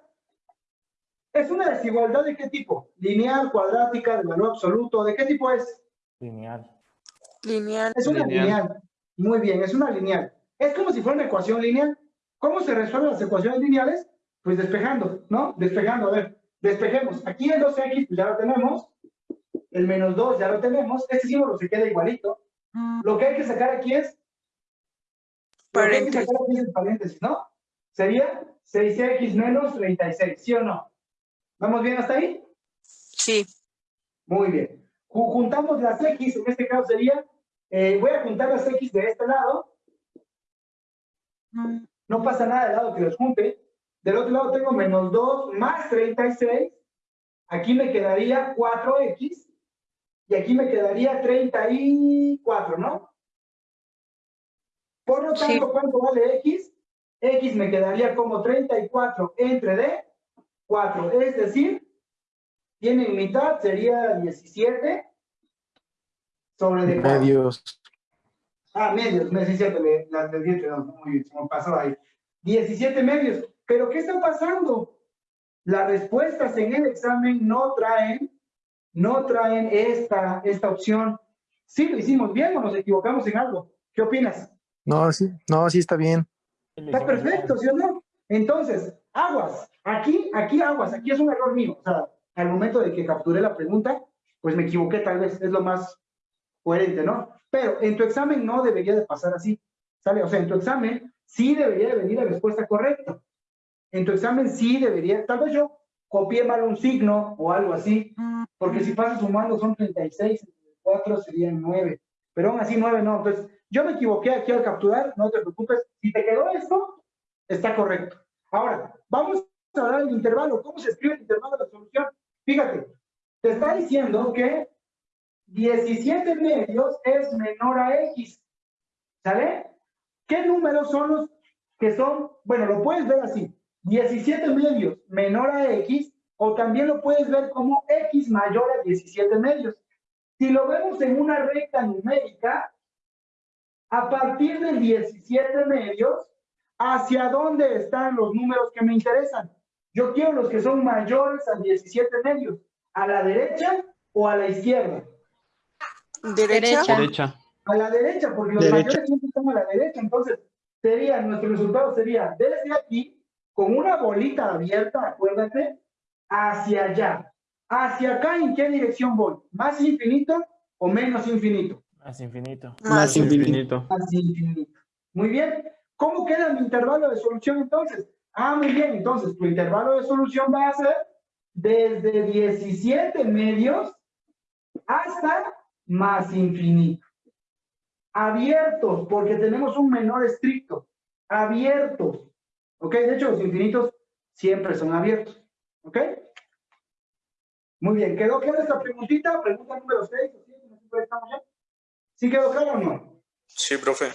A: ¿Es una desigualdad de qué tipo? ¿Lineal, cuadrática, de valor absoluto? ¿De qué tipo es?
G: Lineal.
B: Lineal.
A: Es una
C: Lineal.
A: lineal. Muy bien, es una lineal. Es como si fuera una ecuación lineal. ¿Cómo se resuelven las ecuaciones lineales? Pues despejando, ¿no? Despejando, a ver, despejemos. Aquí el 2x pues ya lo tenemos. El menos 2 ya lo tenemos. Este símbolo se queda igualito. Lo que hay que sacar aquí es... Lo que hay que
B: Paréntesis.
A: sacar aquí es el paréntesis, ¿no? Sería 6x menos 36, ¿sí o no? ¿Vamos bien hasta ahí?
B: Sí.
A: Muy bien. Ju- Juntamos las X, en este caso sería, eh, voy a juntar las X de este lado. No pasa nada del lado que los junte. Del otro lado tengo menos 2 más 36. Aquí me quedaría 4X. Y aquí me quedaría 34, ¿no? Por lo
B: Sí.
A: tanto, ¿cuánto vale X? X me quedaría como 34 entre D, 4. Es decir, tienen mitad, sería 17 sobre D4.
C: Medios.
A: Ah, medios, me que las de 10, no, muy bien, se me pasó ahí. 17 medios. Pero ¿qué está pasando? Las respuestas en el examen no traen, no traen esta, esta opción. ¿Sí lo hicimos bien o nos equivocamos en algo? ¿Qué opinas?
C: No, sí, no, sí está bien.
A: Está perfecto, ¿sí o no? Entonces, aguas. Aquí, aquí aguas. Aquí es un error mío. O sea, al momento de que capturé la pregunta, pues me equivoqué tal vez. Es lo más coherente, ¿no? Pero en tu examen no debería de pasar así. ¿Sale? O sea, en tu examen sí debería de venir la respuesta correcta. En tu examen sí debería, tal vez yo copié mal un signo o algo así, porque si pasas sumando son 36, 4 serían 9, pero aún así 9 no. Entonces, yo me equivoqué aquí al capturar, no te preocupes. Si te quedó esto, está correcto. Ahora, vamos a dar el intervalo. ¿Cómo se escribe el intervalo de solución? Fíjate, te está diciendo que 17 medios es menor a X. ¿Sale? ¿Qué números son los que son? Bueno, lo puedes ver así. 17 medios menor a X, o también lo puedes ver como X mayor a 17 medios. Si lo vemos en una recta numérica, a partir de 17 medios, ¿hacia dónde están los números que me interesan? Yo quiero los que son mayores a 17 medios. ¿A la derecha o a la izquierda?
B: Derecha.
H: Derecha.
A: A la derecha, porque los
C: Derecha.
A: mayores siempre están a la derecha. Entonces, sería, nuestro resultado sería desde aquí, con una bolita abierta, acuérdate, hacia allá. ¿Hacia acá en qué dirección voy? ¿Más infinito o menos infinito?
G: Más infinito.
C: Más infinito.
A: Hacia infinito. Muy bien. ¿Cómo queda mi intervalo de solución entonces? Ah, muy bien. Entonces, tu intervalo de solución va a ser desde 17 medios hasta más infinito. Abiertos, porque tenemos un menor estricto. Abiertos. ¿Ok? De hecho, los infinitos siempre son abiertos. ¿Ok? Muy bien. ¿Quedó clara esta preguntita? Pregunta número 6 o 7, no sé si estamos ya. ¿Sí quedó claro o no?
C: Sí, profe.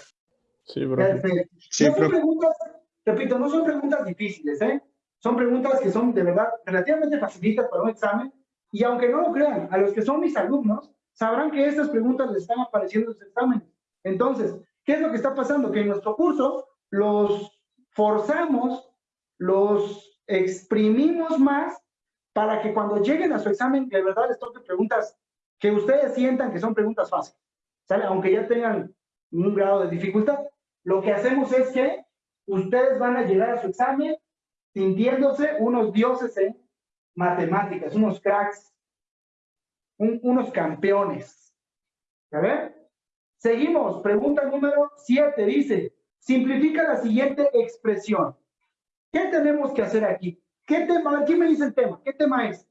G: Sí, profe.
A: Perfecto.
H: Sí,
A: no son
H: profe.
A: preguntas, repito, no son preguntas difíciles, ¿eh? Son preguntas que son de verdad relativamente facilitas para un examen. Y aunque no lo crean, a los que son mis alumnos, sabrán que estas preguntas les están apareciendo en sus exámenes. Entonces, ¿qué es lo que está pasando? Que en nuestro curso los forzamos, los exprimimos más para que cuando lleguen a su examen, de verdad les toque preguntas que ustedes sientan que son preguntas fáciles. Aunque ya tengan un grado de dificultad. Lo que hacemos es que ustedes van a llegar a su examen sintiéndose unos dioses en matemáticas, unos cracks, un- unos campeones. ¿Ya ven? Seguimos. Pregunta número 7 dice, simplifica la siguiente expresión. ¿Qué tenemos que hacer aquí? ¿Qué tema? ¿Quién me dice el tema? ¿Qué tema es?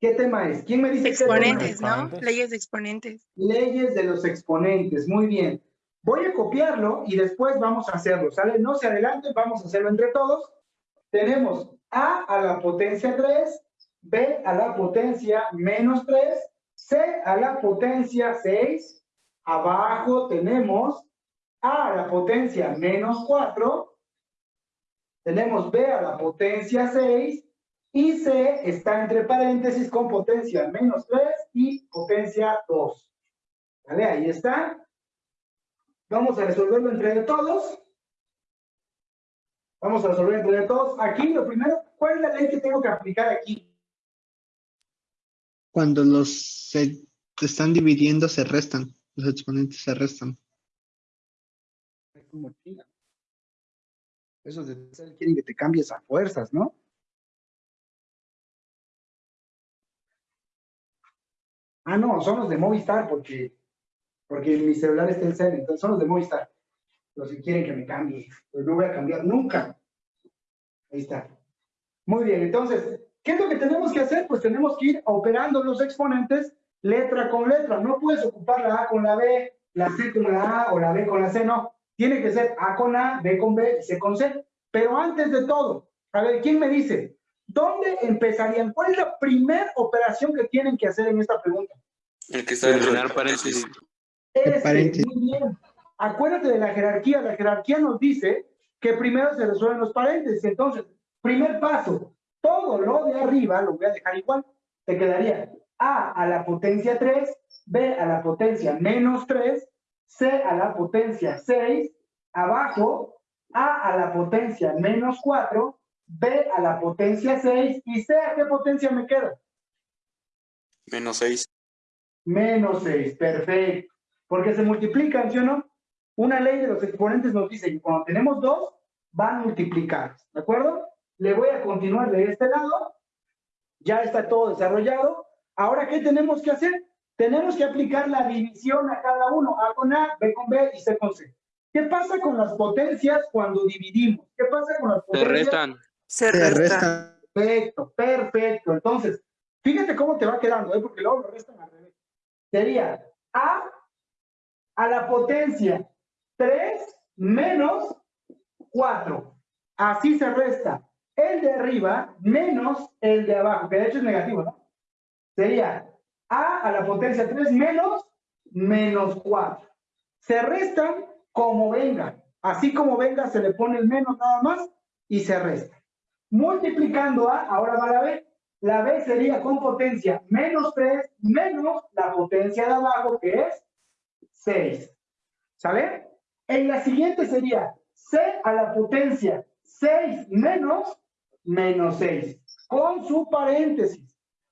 A: ¿Qué tema es? ¿Quién me dice qué tema es?
E: Exponentes, ¿no?
G: Exponentes.
E: Leyes de exponentes.
A: Leyes de los exponentes, muy bien. Voy a copiarlo y después vamos a hacerlo, ¿sale? No se adelanten, vamos a hacerlo entre todos. Tenemos A a la potencia 3, B a la potencia menos 3, C a la potencia 6. Abajo tenemos A a la potencia menos 4. Tenemos B a la potencia 6 y C está entre paréntesis con potencia menos 3 y potencia 2. ¿Vale? Ahí está. Vamos a resolverlo entre todos. Vamos a resolver entre todos. Aquí lo primero, ¿cuál es la ley que tengo que aplicar aquí?
H: Cuando los se están dividiendo, se restan. Los exponentes se restan.
A: Esos de Excel quieren que te cambies a fuerzas, ¿no? Ah, no, son los de Movistar porque, porque mi celular está en Excel, entonces son los de Movistar. Los que quieren que me cambie. Pues no voy a cambiar nunca. Ahí está. Muy bien, entonces, ¿qué es lo que tenemos que hacer? Pues tenemos que ir operando los exponentes letra con letra. No puedes ocupar la A con la B, la C con la A o la B con la C, no. Tiene que ser A con A, B con B, C con C. Pero antes de todo, a ver, ¿quién me dice? ¿Dónde empezarían? ¿Cuál es la primera operación que tienen que hacer en esta pregunta?
C: El que está del paréntesis.
A: Este,
H: paréntesis.
A: muy bien. Acuérdate de la jerarquía. La jerarquía nos dice que primero se resuelven los paréntesis. Entonces, primer paso, todo lo de arriba lo voy a dejar igual. Te quedaría A a la potencia 3, B a la potencia menos 3, C a la potencia 6, abajo, A a la potencia menos 4, B a la potencia 6 y C a qué potencia me queda?
J: Menos 6.
A: Menos 6, perfecto. Porque se multiplican, ¿sí o no? Una ley de los exponentes nos dice que cuando tenemos dos, van multiplicados, ¿de acuerdo? Le voy a continuar de este lado. Ya está todo desarrollado. Ahora, ¿qué tenemos que hacer? Tenemos que aplicar la división a cada uno, A con A, B con B y C con C. ¿Qué pasa con las potencias cuando dividimos? ¿Qué pasa con las
J: Se
A: potencias?
J: restan.
B: Se
H: Se
B: resta.
H: resta.
A: Perfecto, perfecto. Entonces, fíjate cómo te va quedando, ¿eh? porque luego lo restan al revés. Sería A a la potencia 3 menos 4. Así se resta el de arriba menos el de abajo, que de hecho es negativo, ¿no? Sería A a la potencia 3 menos menos 4. Se restan como venga. Así como venga, se le pone el menos nada más y se resta. Multiplicando A, ahora va la B. La B sería con potencia menos 3 menos la potencia de abajo, que es 6. ¿Sale? En la siguiente sería C a la potencia 6 menos menos 6, con su paréntesis.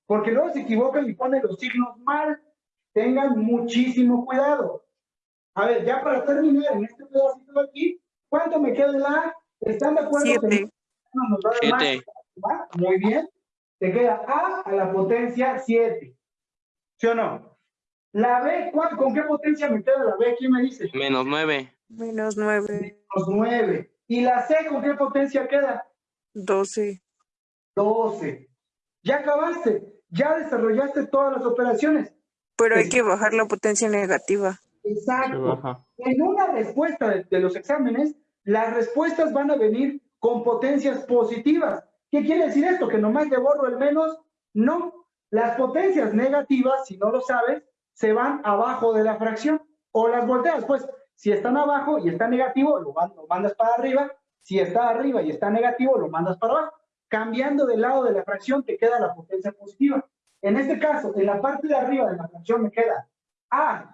A: Porque luego se equivocan y ponen los signos mal. Tengan muchísimo cuidado. A ver, ya para terminar en este pedacito de aquí, ¿cuánto me queda de la A? ¿Están de acuerdo? que
B: Siete.
A: no nos va a dar más?
J: Siete.
A: Muy bien. Te queda A a la potencia 7. ¿Sí o no? La B, ¿cuál- ¿con qué potencia me queda la B? ¿Quién me dice?
J: Menos 9.
B: Menos nueve.
A: Menos 9. ¿Y la C con qué potencia queda?
B: Doce.
A: 12. Ya acabaste. Ya desarrollaste todas las operaciones.
B: Pero hay que bajar la potencia negativa.
A: Exacto. En una respuesta de, de los exámenes, las respuestas van a venir con potencias positivas. ¿Qué quiere decir esto? Que nomás le borro el menos. No. Las potencias negativas, si no lo sabes, se van abajo de la fracción. O las volteas, pues, si están abajo y está negativo, lo mandas para arriba. Si está arriba y está negativo, lo mandas para abajo. Cambiando del lado de la fracción, te queda la potencia positiva. En este caso, en la parte de arriba de la fracción me queda A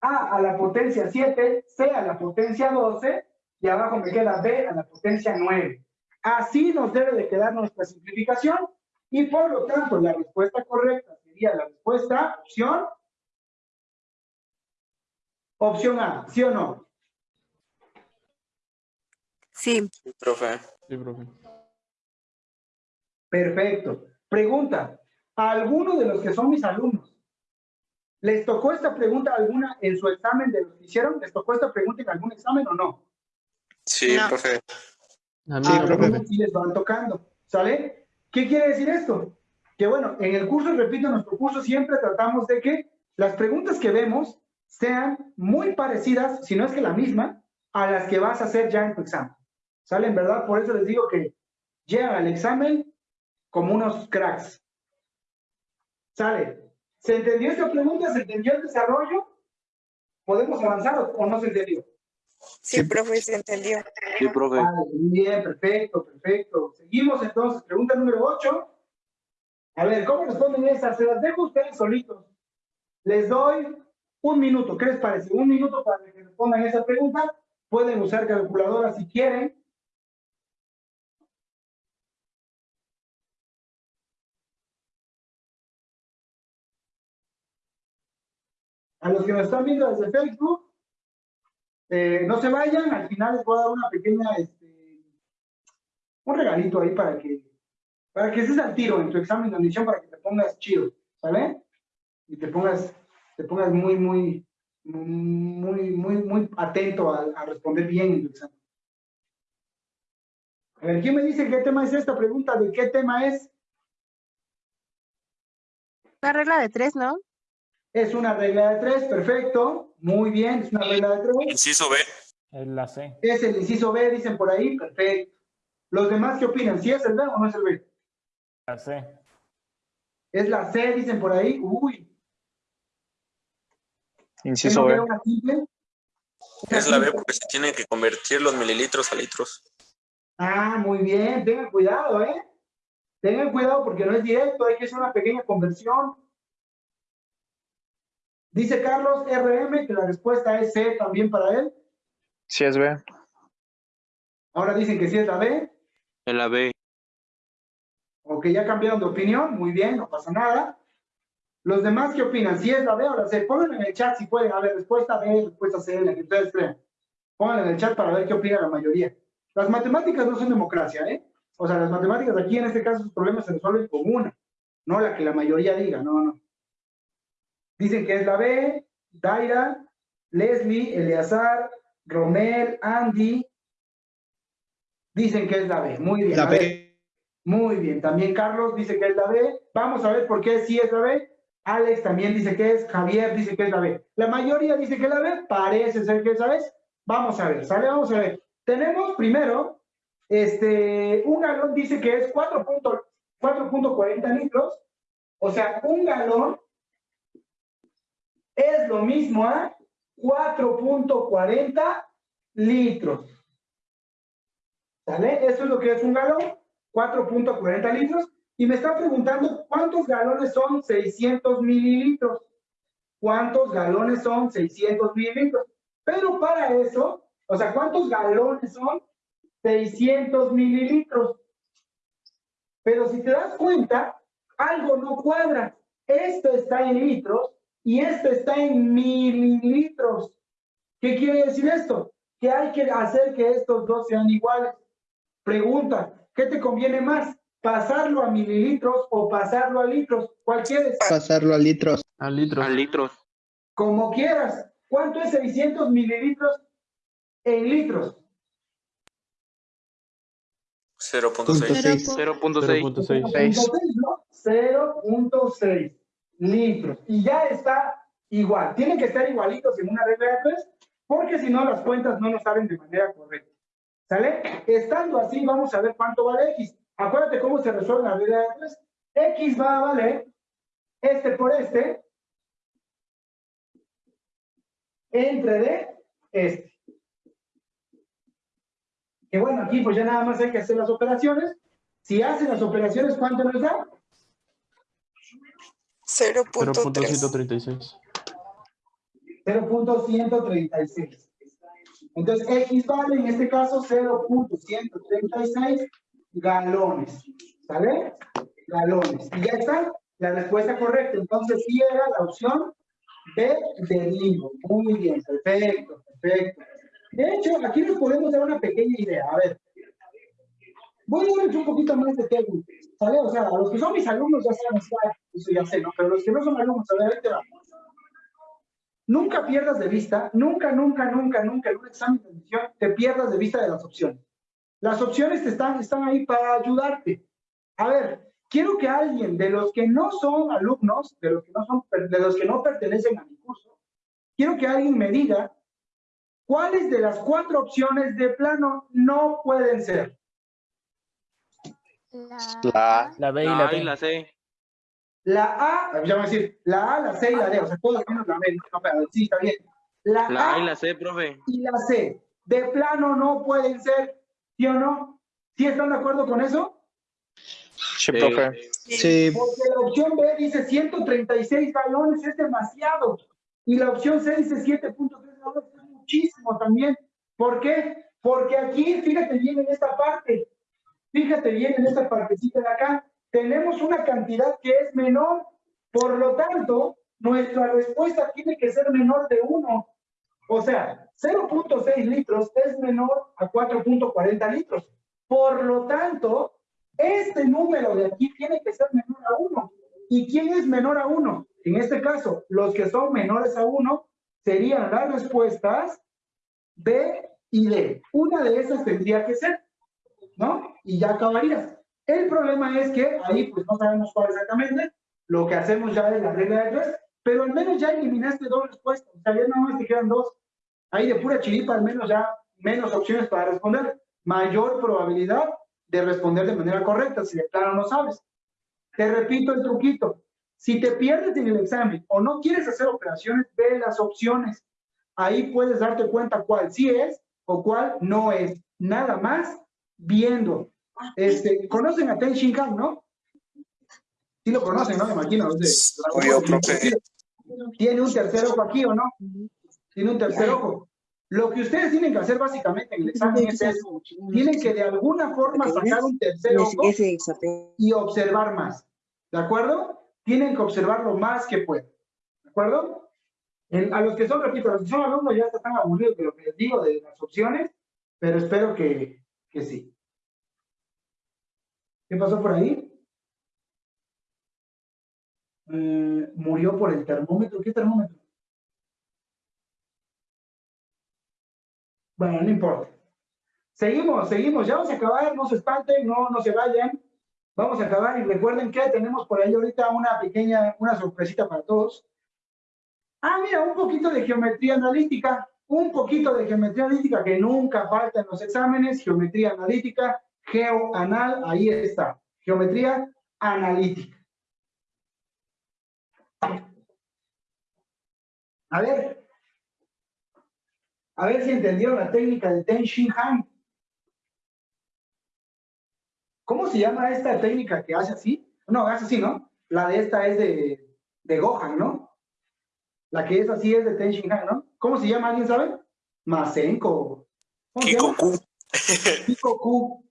A: a a la potencia 7, C a la potencia 12 y abajo me queda B a la potencia 9. Así nos debe de quedar nuestra simplificación y por lo tanto la respuesta correcta sería la respuesta opción opción A, ¿sí o no?
B: Sí.
J: Profe.
G: Sí, profe.
A: Perfecto. Pregunta, ¿a alguno de los que son mis alumnos les tocó esta pregunta alguna en su examen de los que hicieron? ¿Les tocó esta pregunta en algún examen o no?
J: Sí,
E: No.
J: profe.
G: A mí,
H: Sí,
A: Ah,
H: profe.
A: sí les van tocando, ¿sale? ¿Qué quiere decir esto? Que bueno, en el curso, repito, en nuestro curso siempre tratamos de que las preguntas que vemos sean muy parecidas, si no es que la misma, a las que vas a hacer ya en tu examen. ¿Sale? En verdad, por eso les digo que llegan al examen como unos cracks. ¿Sale? ¿Se entendió esta pregunta? ¿Se entendió el desarrollo? ¿Podemos avanzar o- no se entendió?
B: Sí, profe, se entendió.
J: Sí, profe.
A: Muy bien, perfecto, perfecto. Seguimos entonces, pregunta número 8. A ver, ¿cómo responden esas? Se las dejo ustedes solitos. Les doy un minuto, ¿qué les parece? Un minuto para que respondan esa pregunta. Pueden usar calculadora si quieren. A los que nos están viendo desde Facebook, eh, no se vayan, al final les voy a dar una pequeña, este, un regalito ahí para que, para que estés al tiro en tu examen de admisión, para que te pongas chido, ¿sale? Y te pongas, te pongas muy, muy, muy, muy, muy atento a, a responder bien en tu examen. A ver, ¿quién me dice qué tema es esta pregunta? ¿De qué tema es?
E: La regla de tres, ¿no?
A: Es una regla de tres, perfecto, muy bien, es una regla de tres.
J: Inciso B.
G: Es la C.
A: Es el inciso B, dicen por ahí, perfecto. ¿Los demás qué opinan? ¿Sí es el B o no es el B?
G: La C.
A: Es la C, dicen por ahí. Uy, ¿qué
C: Inciso B.
J: Es la B porque se tienen que convertir los mililitros a litros.
A: Ah, muy bien, tengan cuidado, ¿eh? Tengan cuidado porque no es directo, hay que hacer una pequeña conversión. Dice Carlos RM que la respuesta es C también para él.
C: Sí es B.
A: Ahora dicen que sí es la B.
J: En la B.
A: O que ya cambiaron de opinión. Muy bien, no pasa nada. Los demás, ¿qué opinan? Si es la B o la C. Pónganlo en el chat si pueden. A ver, respuesta B, respuesta C, la que ustedes crean. Pónganlo en el chat para ver qué opina la mayoría. Las matemáticas no son democracia, ¿eh? O sea, las matemáticas aquí, en este caso, sus problemas se resuelven con una. No la que la mayoría diga, no, no. Dicen que es la B, Daira, Leslie, Eleazar, Romel, Andy. Dicen que es la B. Muy bien.
H: La B.
A: Muy bien. También Carlos dice que es la B. Vamos a ver por qué sí es la B. Alex también dice que es. Javier dice que es la B. La mayoría dice que es la B. Parece ser que es. Vamos a ver, ¿sale? Vamos a ver. Tenemos primero, este, un galón dice que es 4.40 4.40 litros. O sea, un galón es lo mismo a 4.40 litros. ¿Sale? Eso es lo que es un galón, 4.40 litros. Y me está preguntando cuántos galones son 600 mililitros. ¿Cuántos galones son 600 mililitros? Pero para eso, o sea, ¿cuántos galones son 600 mililitros? Pero si te das cuenta, algo no cuadra. Esto está en litros y esto está en mililitros. ¿Qué quiere decir esto? Que hay que hacer que estos dos sean iguales. Pregunta, ¿qué te conviene más? ¿Pasarlo a mililitros o pasarlo a litros? ¿Cuál quieres?
H: Pasarlo a litros.
C: A litros.
J: A litros.
A: Como quieras. ¿Cuánto es 600 mililitros en litros?
J: 0.6. 0.6.
G: 0.6.
A: 0.6, ¿no? 0.6 litros. Y ya está igual. Tienen que estar igualitos en una regla de tres, porque si no las cuentas no nos salen de manera correcta. ¿Sale? Estando así, vamos a ver cuánto vale X. Acuérdate cómo se resuelve la regla de tres. X va a valer este por este entre de este. Que bueno, aquí pues ya nada más hay que hacer las operaciones. Si hacen las operaciones, ¿cuánto nos da?
B: 0.3.
G: 0.136.
A: 0.136. Entonces, X vale en este caso 0.136 galones. ¿Sale? Galones. Y ya está la respuesta correcta. Entonces, sí era la opción B de Limbo. Muy bien, perfecto, perfecto. De hecho, aquí nos podemos dar una pequeña idea. A ver. Voy a darles un poquito más de técnica. ¿Sale? O sea, a los que son mis alumnos ya saben, eso ya sé, ¿no? Pero los que no son alumnos, a ver, ahí te va. Nunca pierdas de vista, nunca, nunca, nunca, nunca en un examen de admisión te pierdas de vista de las opciones. Las opciones están, están ahí para ayudarte. A ver, quiero que alguien de los que no son alumnos, de los que no, son, de los que no pertenecen a mi curso, quiero que alguien me diga cuáles de las cuatro opciones de plano no pueden ser.
J: La
G: La B y la
J: La A
G: D.
J: y la C.
A: La A, ya voy a decir, la A, la C y la D, o sea, todos menos la B, no, pero sí, está bien. La,
J: La
A: A
J: A y la C, profe.
A: y la C, de plano no pueden ser, ¿sí o no? ¿Sí están de acuerdo con eso?
C: Sí, profe.
H: Sí,
A: Porque la opción B dice 136 galones, es demasiado. Y la opción C dice 7.3 galones, es muchísimo también. ¿Por qué? Porque aquí, fíjate bien en esta parte, fíjate bien en esta partecita de acá, tenemos una cantidad que es menor. Por lo tanto, nuestra respuesta tiene que ser menor de 1. O sea, 0.6 litros es menor a 4.40 litros. Por lo tanto, este número de aquí tiene que ser menor a 1. ¿Y quién es menor a 1? En este caso, los que son menores a 1 serían las respuestas B y D. Una de esas tendría que ser, ¿no? Y ya acabarías. El problema es que ahí pues no sabemos cuál exactamente, lo que hacemos ya es la regla de tres, pero al menos ya eliminaste dos respuestas, o sea, ya nada más te quedan dos. Ahí de pura chiripa, al menos ya menos opciones para responder, mayor probabilidad de responder de manera correcta, si de plano no sabes. Te repito el truquito, si te pierdes en el examen o no quieres hacer operaciones, ve las opciones. Ahí puedes darte cuenta cuál sí es o cuál no es. Nada más viendo. Este, Conocen a Ten Shin Han, ¿no? Sí lo conocen, ¿no? Me imagino.
J: Obvio, profe.
A: Tiene un tercer ojo aquí, ¿o no? Tiene un tercer ojo. Lo que ustedes tienen que hacer básicamente en el examen es eso. Tienen que de alguna forma sacar un tercer ojo y observar más. ¿De acuerdo? Tienen que observar lo más que puedan. ¿De acuerdo? En- a los que son, repito, a los que son alumnos ya están aburridos de lo que les digo de las opciones, pero espero que, que sí. ¿Qué pasó por ahí? Eh, murió por el termómetro. ¿Qué termómetro? Bueno, no importa. Seguimos, seguimos. Ya vamos a acabar. No se espanten, no, no se vayan. Vamos a acabar y recuerden que tenemos por ahí ahorita una pequeña, una sorpresita para todos. Ah, mira, un poquito de geometría analítica. Un poquito de geometría analítica que nunca falta en los exámenes. Geometría analítica, geoanal, ahí está. Geometría analítica. A ver. A ver si entendieron la técnica de Ten Shin Han. ¿Cómo se llama esta técnica que hace así? No, hace así, ¿no? La de esta es de, de Gohan, ¿no? La que es así es de Ten Shin Han, ¿no? ¿Cómo se llama? ¿Alguien sabe? Masenko. ¿Cómo se llama?
J: Kikoku.
A: Kikoku.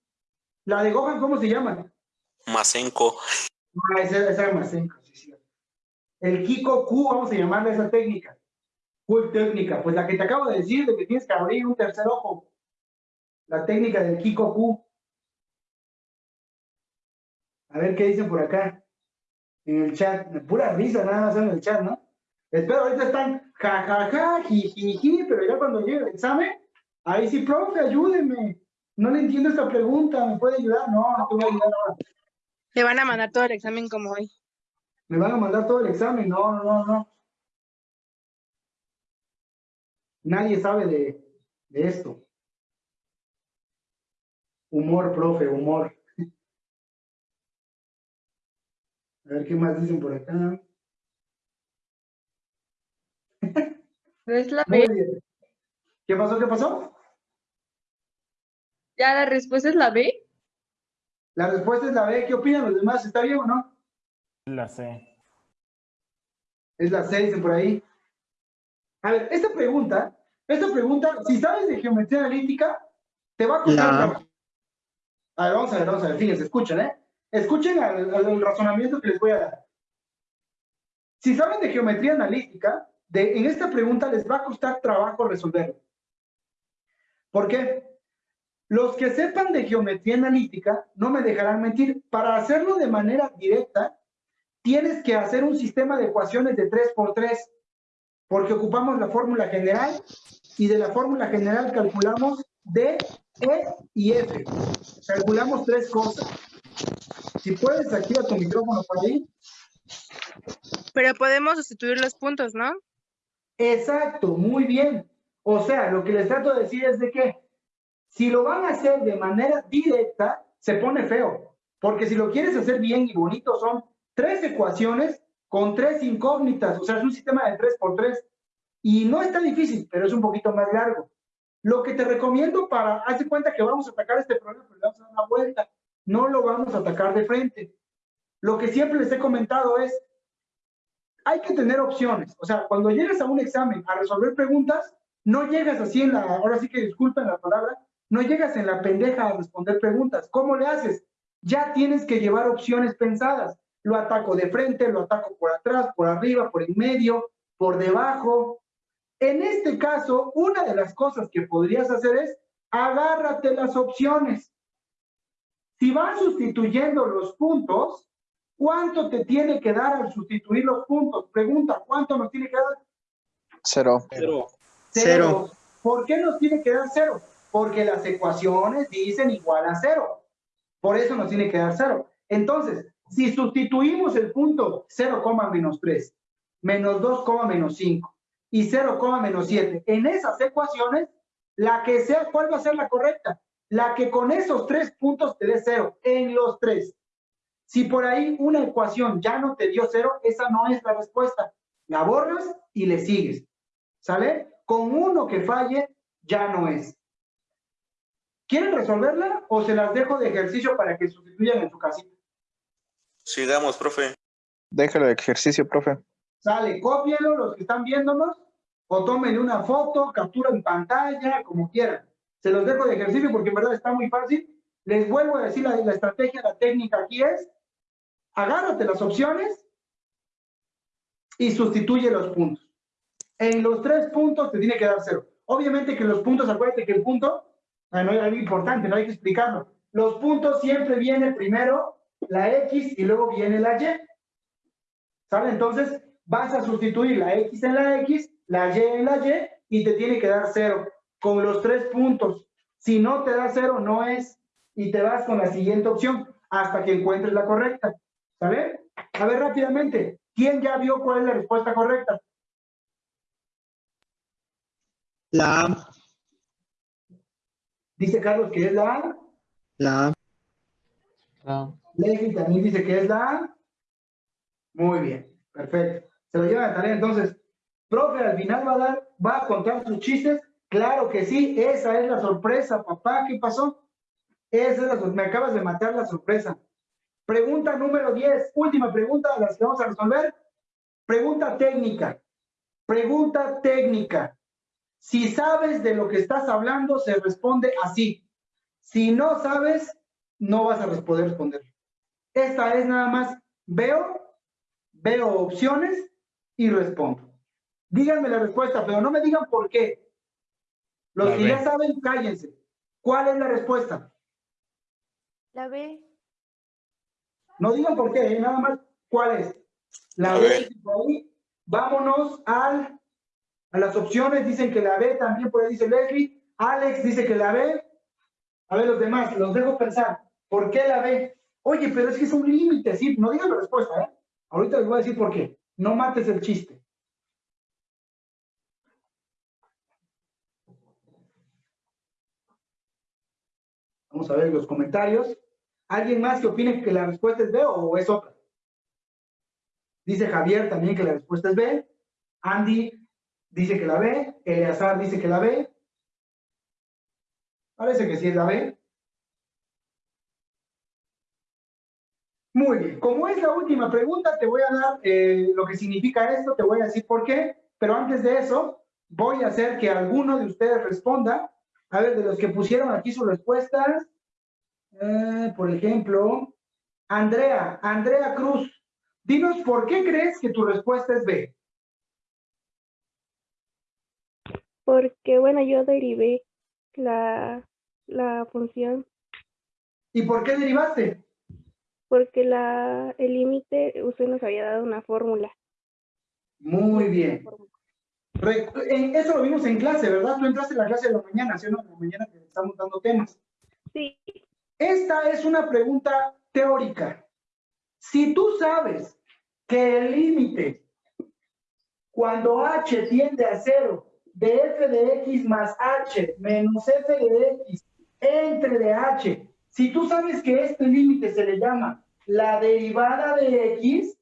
A: La de Gohan, ¿cómo se llama?
J: Masenko.
A: Ah, esa, esa es Masenko, sí, sí. El Kikoku, vamos a llamarle esa técnica. ¿Cuál técnica? Pues la que te acabo de decir, de que tienes que abrir un tercer ojo. La técnica del Kikoku. A ver qué dicen por acá. En el chat. Pura risa nada más en el chat, ¿no? Espero, ahorita están jajaja, jijiji, pero ya cuando llegue el examen, ahí sí, profe, ayúdeme. No le entiendo esta pregunta, ¿me puede ayudar? No, no te voy a ayudar ahora.
E: Le van a mandar todo el examen como hoy.
A: Me van a mandar todo el examen. No, no, no, no. Nadie sabe de, de esto. Humor, profe, humor. A ver qué más dicen por acá.
F: Es la
A: Muy
F: B.
A: bien. ¿Qué pasó? ¿Qué pasó?
F: Ya la respuesta es la B.
A: La respuesta es la B. ¿Qué opinan los demás? ¿Está bien o no?
G: La C.
A: Es la C, dicen por ahí. A ver, esta pregunta, esta pregunta, si sabes de geometría analítica, te va a costar. A ver, vamos a ver, vamos a ver, fíjense, escuchen, ¿eh? Escuchen al, al razonamiento que les voy a dar. Si saben de geometría analítica, en esta pregunta les va a costar trabajo resolverlo. ¿Por qué? Los que sepan de geometría analítica no me dejarán mentir. Para hacerlo de manera directa, tienes que hacer un sistema de ecuaciones de 3 por 3, porque ocupamos la fórmula general y de la fórmula general calculamos D, E y F. Calculamos tres cosas. Si puedes, activa tu micrófono por ahí.
E: Pero podemos sustituir los puntos, ¿no?
A: Exacto, muy bien. O sea, lo que les trato de decir es de que si lo van a hacer de manera directa, se pone feo. Porque si lo quieres hacer bien y bonito, son tres ecuaciones con tres incógnitas. O sea, es un sistema de tres por tres. Y no está difícil, pero es un poquito más largo. Lo que te recomiendo para, hazte cuenta que vamos a atacar este problema, pero le vamos a dar una vuelta. No lo vamos a atacar de frente. Lo que siempre les he comentado es, hay que tener opciones. O sea, cuando llegas a un examen a resolver preguntas, no llegas así en la, ahora sí que disculpen la palabra, no llegas en la pendeja a responder preguntas. ¿Cómo le haces? Ya tienes que llevar opciones pensadas. Lo ataco de frente, lo ataco por atrás, por arriba, por en medio, por debajo. En este caso, una de las cosas que podrías hacer es agárrate las opciones. Si vas sustituyendo los puntos, ¿cuánto te tiene que dar al sustituir los puntos? Pregunta, ¿cuánto nos tiene que dar?
C: Cero.
J: Cero.
H: Cero.
A: ¿Por qué nos tiene que dar cero? Porque las ecuaciones dicen igual a cero. Por eso nos tiene que dar cero. Entonces, si sustituimos el punto 0, menos 3, menos 2, menos 5 y 0, menos 7 en esas ecuaciones, la que sea, ¿cuál va a ser la correcta? La que con esos tres puntos te dé cero, en los tres. Si por ahí una ecuación ya no te dio cero, esa no es la respuesta. La borras y le sigues. ¿Sale? Con uno que falle, ya no es. ¿Quieren resolverla o se las dejo de ejercicio para que sustituyan en su casita?
J: Sigamos, profe.
C: Déjalo de ejercicio, profe.
A: Sale, cópienlo los que están viéndonos o tomen una foto, captura en pantalla, como quieran. Se los dejo de ejercicio porque en verdad está muy fácil. Les vuelvo a decir la, estrategia, la técnica aquí es agárrate las opciones y sustituye los puntos. En los tres puntos te tiene que dar cero. Obviamente que los puntos, acuérdate que el punto, ah, no es algo importante, no hay que explicarlo. Los puntos siempre viene primero la X y luego viene la Y. ¿Sale? Entonces vas a sustituir la X en la X, la Y en la Y y te tiene que dar cero con los tres puntos. Si no te da cero, no es. Y te vas con la siguiente opción hasta que encuentres la correcta. ¿Sale? A ver rápidamente, ¿quién ya vio cuál es la respuesta correcta?
H: La A.
A: Dice Carlos que es la A.
H: La A.
A: Leslie también dice que es la A. Muy bien, perfecto. Se lo lleva de tarea entonces. Profe, al final va a dar, va a contar sus chistes. Claro que sí, esa es la sorpresa, papá. ¿Qué pasó? Esa es la me acabas de matar la sorpresa. Pregunta número 10, última pregunta de las que vamos a resolver. Pregunta técnica. Pregunta técnica. Si sabes de lo que estás hablando, se responde así. Si no sabes, no vas a poder responder. Esta es nada más, veo, veo opciones y respondo. Díganme la respuesta, pero no me digan por qué. Los que ya saben, cállense. ¿Cuál es la respuesta?
B: La B.
A: No digan por qué, ¿eh? nada más cuál es. La
J: La
A: B. Vámonos al, a las opciones. Dicen que la B también, por ahí dice Leslie. Alex dice que la B. A ver, los demás, los dejo pensar. ¿Por qué la B? Oye, pero es que es un límite, sí. No digan la respuesta, ¿eh? Ahorita les voy a decir por qué. No mates el chiste. Vamos a ver los comentarios. ¿Alguien más que opine que la respuesta es B o es otra? Dice Javier también que la respuesta es B. Andy dice que la B. Eleazar dice que la B. Parece que sí es la B. Muy bien. Como es la última pregunta, te voy a dar eh, lo que significa esto, te voy a decir por qué. Pero antes de eso, voy a hacer que alguno de ustedes responda. A ver, de los que pusieron aquí sus respuestas, eh, por ejemplo, Andrea, Andrea Cruz, dinos por qué crees que tu respuesta es B.
K: Porque, bueno, yo derivé la, la función,
A: ¿Y por qué derivaste?
K: porque la, el límite, usted nos había dado una fórmula.
A: Muy bien. Re- en- eso lo vimos en clase, ¿verdad? Tú entraste en la clase de la mañana, ¿sí o no? De la mañana que estamos dando temas.
K: Sí,
A: Esta es una pregunta teórica. Si tú sabes que el límite cuando h tiende a cero de f de x más h menos f de x entre de h, si tú sabes que este límite se le llama la derivada de x,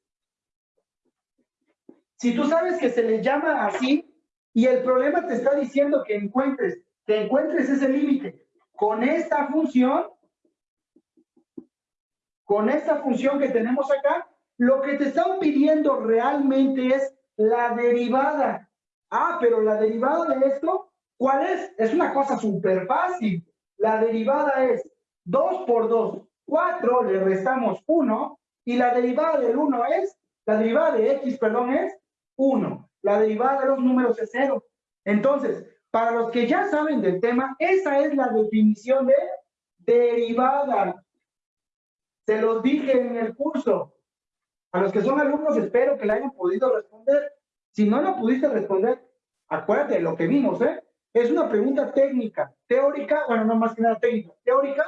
A: si tú sabes que se le llama así y el problema te está diciendo que encuentres, que encuentres ese límite con esta función, con esta función que tenemos acá, lo que te están pidiendo realmente es la derivada. Ah, pero la derivada de esto, ¿cuál es? Es una cosa súper fácil. La derivada es 2 por 2, 4, le restamos 1, y la derivada del 1 es, la derivada de x, perdón, es 1. La derivada de los números es 0. Entonces, para los que ya saben del tema, esa es la definición de derivada. Se los dije en el curso. A los que son alumnos, espero que la hayan podido responder. Si no la pudiste responder, acuérdate de lo que vimos, ¿eh? Es una pregunta técnica, teórica, bueno, no más que nada técnica, teórica,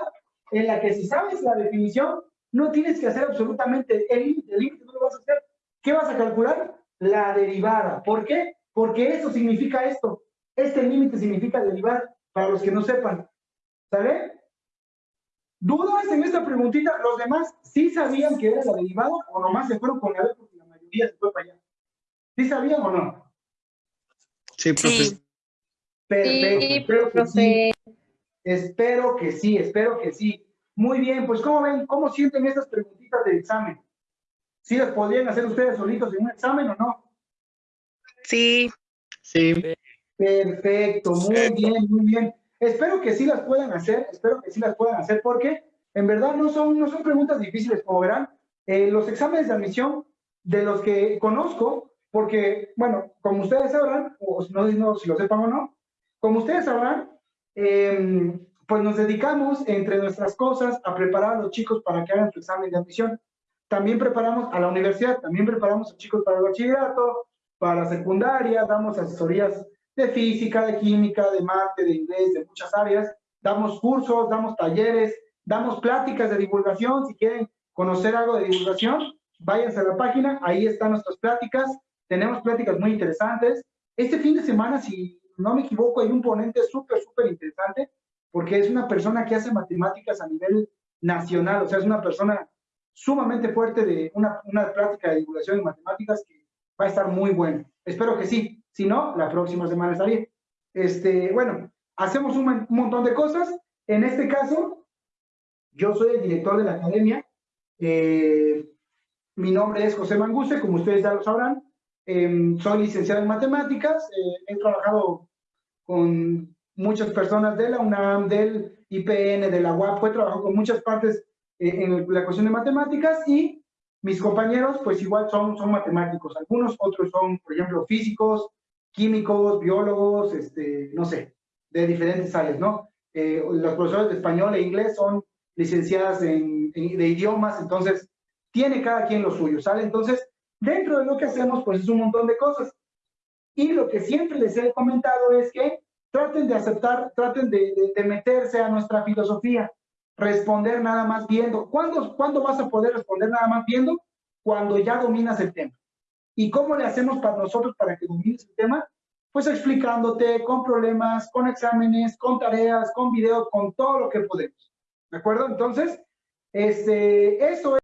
A: en la que si sabes la definición, no tienes que hacer absolutamente el límite, el límite no lo vas a hacer. ¿Qué vas a calcular? La derivada. ¿Por qué? Porque eso significa esto. Este límite significa derivar, para los que no sepan. ¿Sale? ¿Dudas en esta preguntita? ¿Los demás sí sabían que era la derivada o nomás se fueron con la B porque la mayoría se fue para allá? ¿Sí sabían o no?
H: Sí, profe.
B: Sí.
A: Perfecto.
F: Sí,
A: espero que
F: profe.
A: sí. Espero que sí, espero que sí. Muy bien, pues ¿cómo ven? ¿Cómo sienten estas preguntitas del examen? ¿Sí las podrían hacer ustedes solitos en un examen o no?
E: Sí,
H: Sí,
A: Perfecto, muy bien, muy bien. Espero que sí las puedan hacer, espero que sí las puedan hacer porque en verdad no son, no son preguntas difíciles, como verán. Eh, los exámenes de admisión de los que conozco, porque, bueno, como ustedes sabrán, o no, no si lo sepan o no, como ustedes sabrán, eh, pues nos dedicamos entre nuestras cosas a preparar a los chicos para que hagan su examen de admisión. También preparamos a la universidad, también preparamos a chicos para el bachillerato, para la secundaria, damos asesorías de física, de química, de mate, de inglés, de muchas áreas. Damos cursos, damos talleres, damos pláticas de divulgación. Si quieren conocer algo de divulgación, váyanse a la página, ahí están nuestras pláticas. Tenemos pláticas muy interesantes. Este fin de semana, si no me equivoco, hay un ponente súper, súper interesante, porque es una persona que hace matemáticas a nivel nacional, o sea, es una persona sumamente fuerte de una, una plática de divulgación en matemáticas que va a estar muy bueno. Espero que sí. Si no, la próxima semana estaría. Este, bueno, hacemos un, mon- un montón de cosas. En este caso, yo soy el director de la academia. Eh, mi nombre es José Manguste, como ustedes ya lo sabrán. Em, soy licenciado en matemáticas. eh, he trabajado con muchas personas de la UNAM, del IPN, de la UAP. He trabajado con muchas partes eh, en la cuestión de matemáticas y mis compañeros, pues igual son, son matemáticos. Algunos otros son, por ejemplo, físicos, químicos, biólogos, este, no sé, de diferentes áreas, ¿no? Eh, los profesores de español e inglés son licenciadas en, en- de idiomas, entonces tiene cada quien lo suyo, ¿sale? Entonces, dentro de lo que hacemos, pues es un montón de cosas. Y lo que siempre les he comentado es que traten de aceptar, traten de, de- de meterse a nuestra filosofía, responder nada más viendo. ¿Cuándo, ¿Cuándo vas a poder responder nada más viendo? Cuando ya dominas el tema. ¿Y cómo le hacemos para nosotros para que domines el tema? Pues explicándote con problemas, con exámenes, con tareas, con videos, con todo lo que podemos. ¿De acuerdo? Entonces, este, eso es.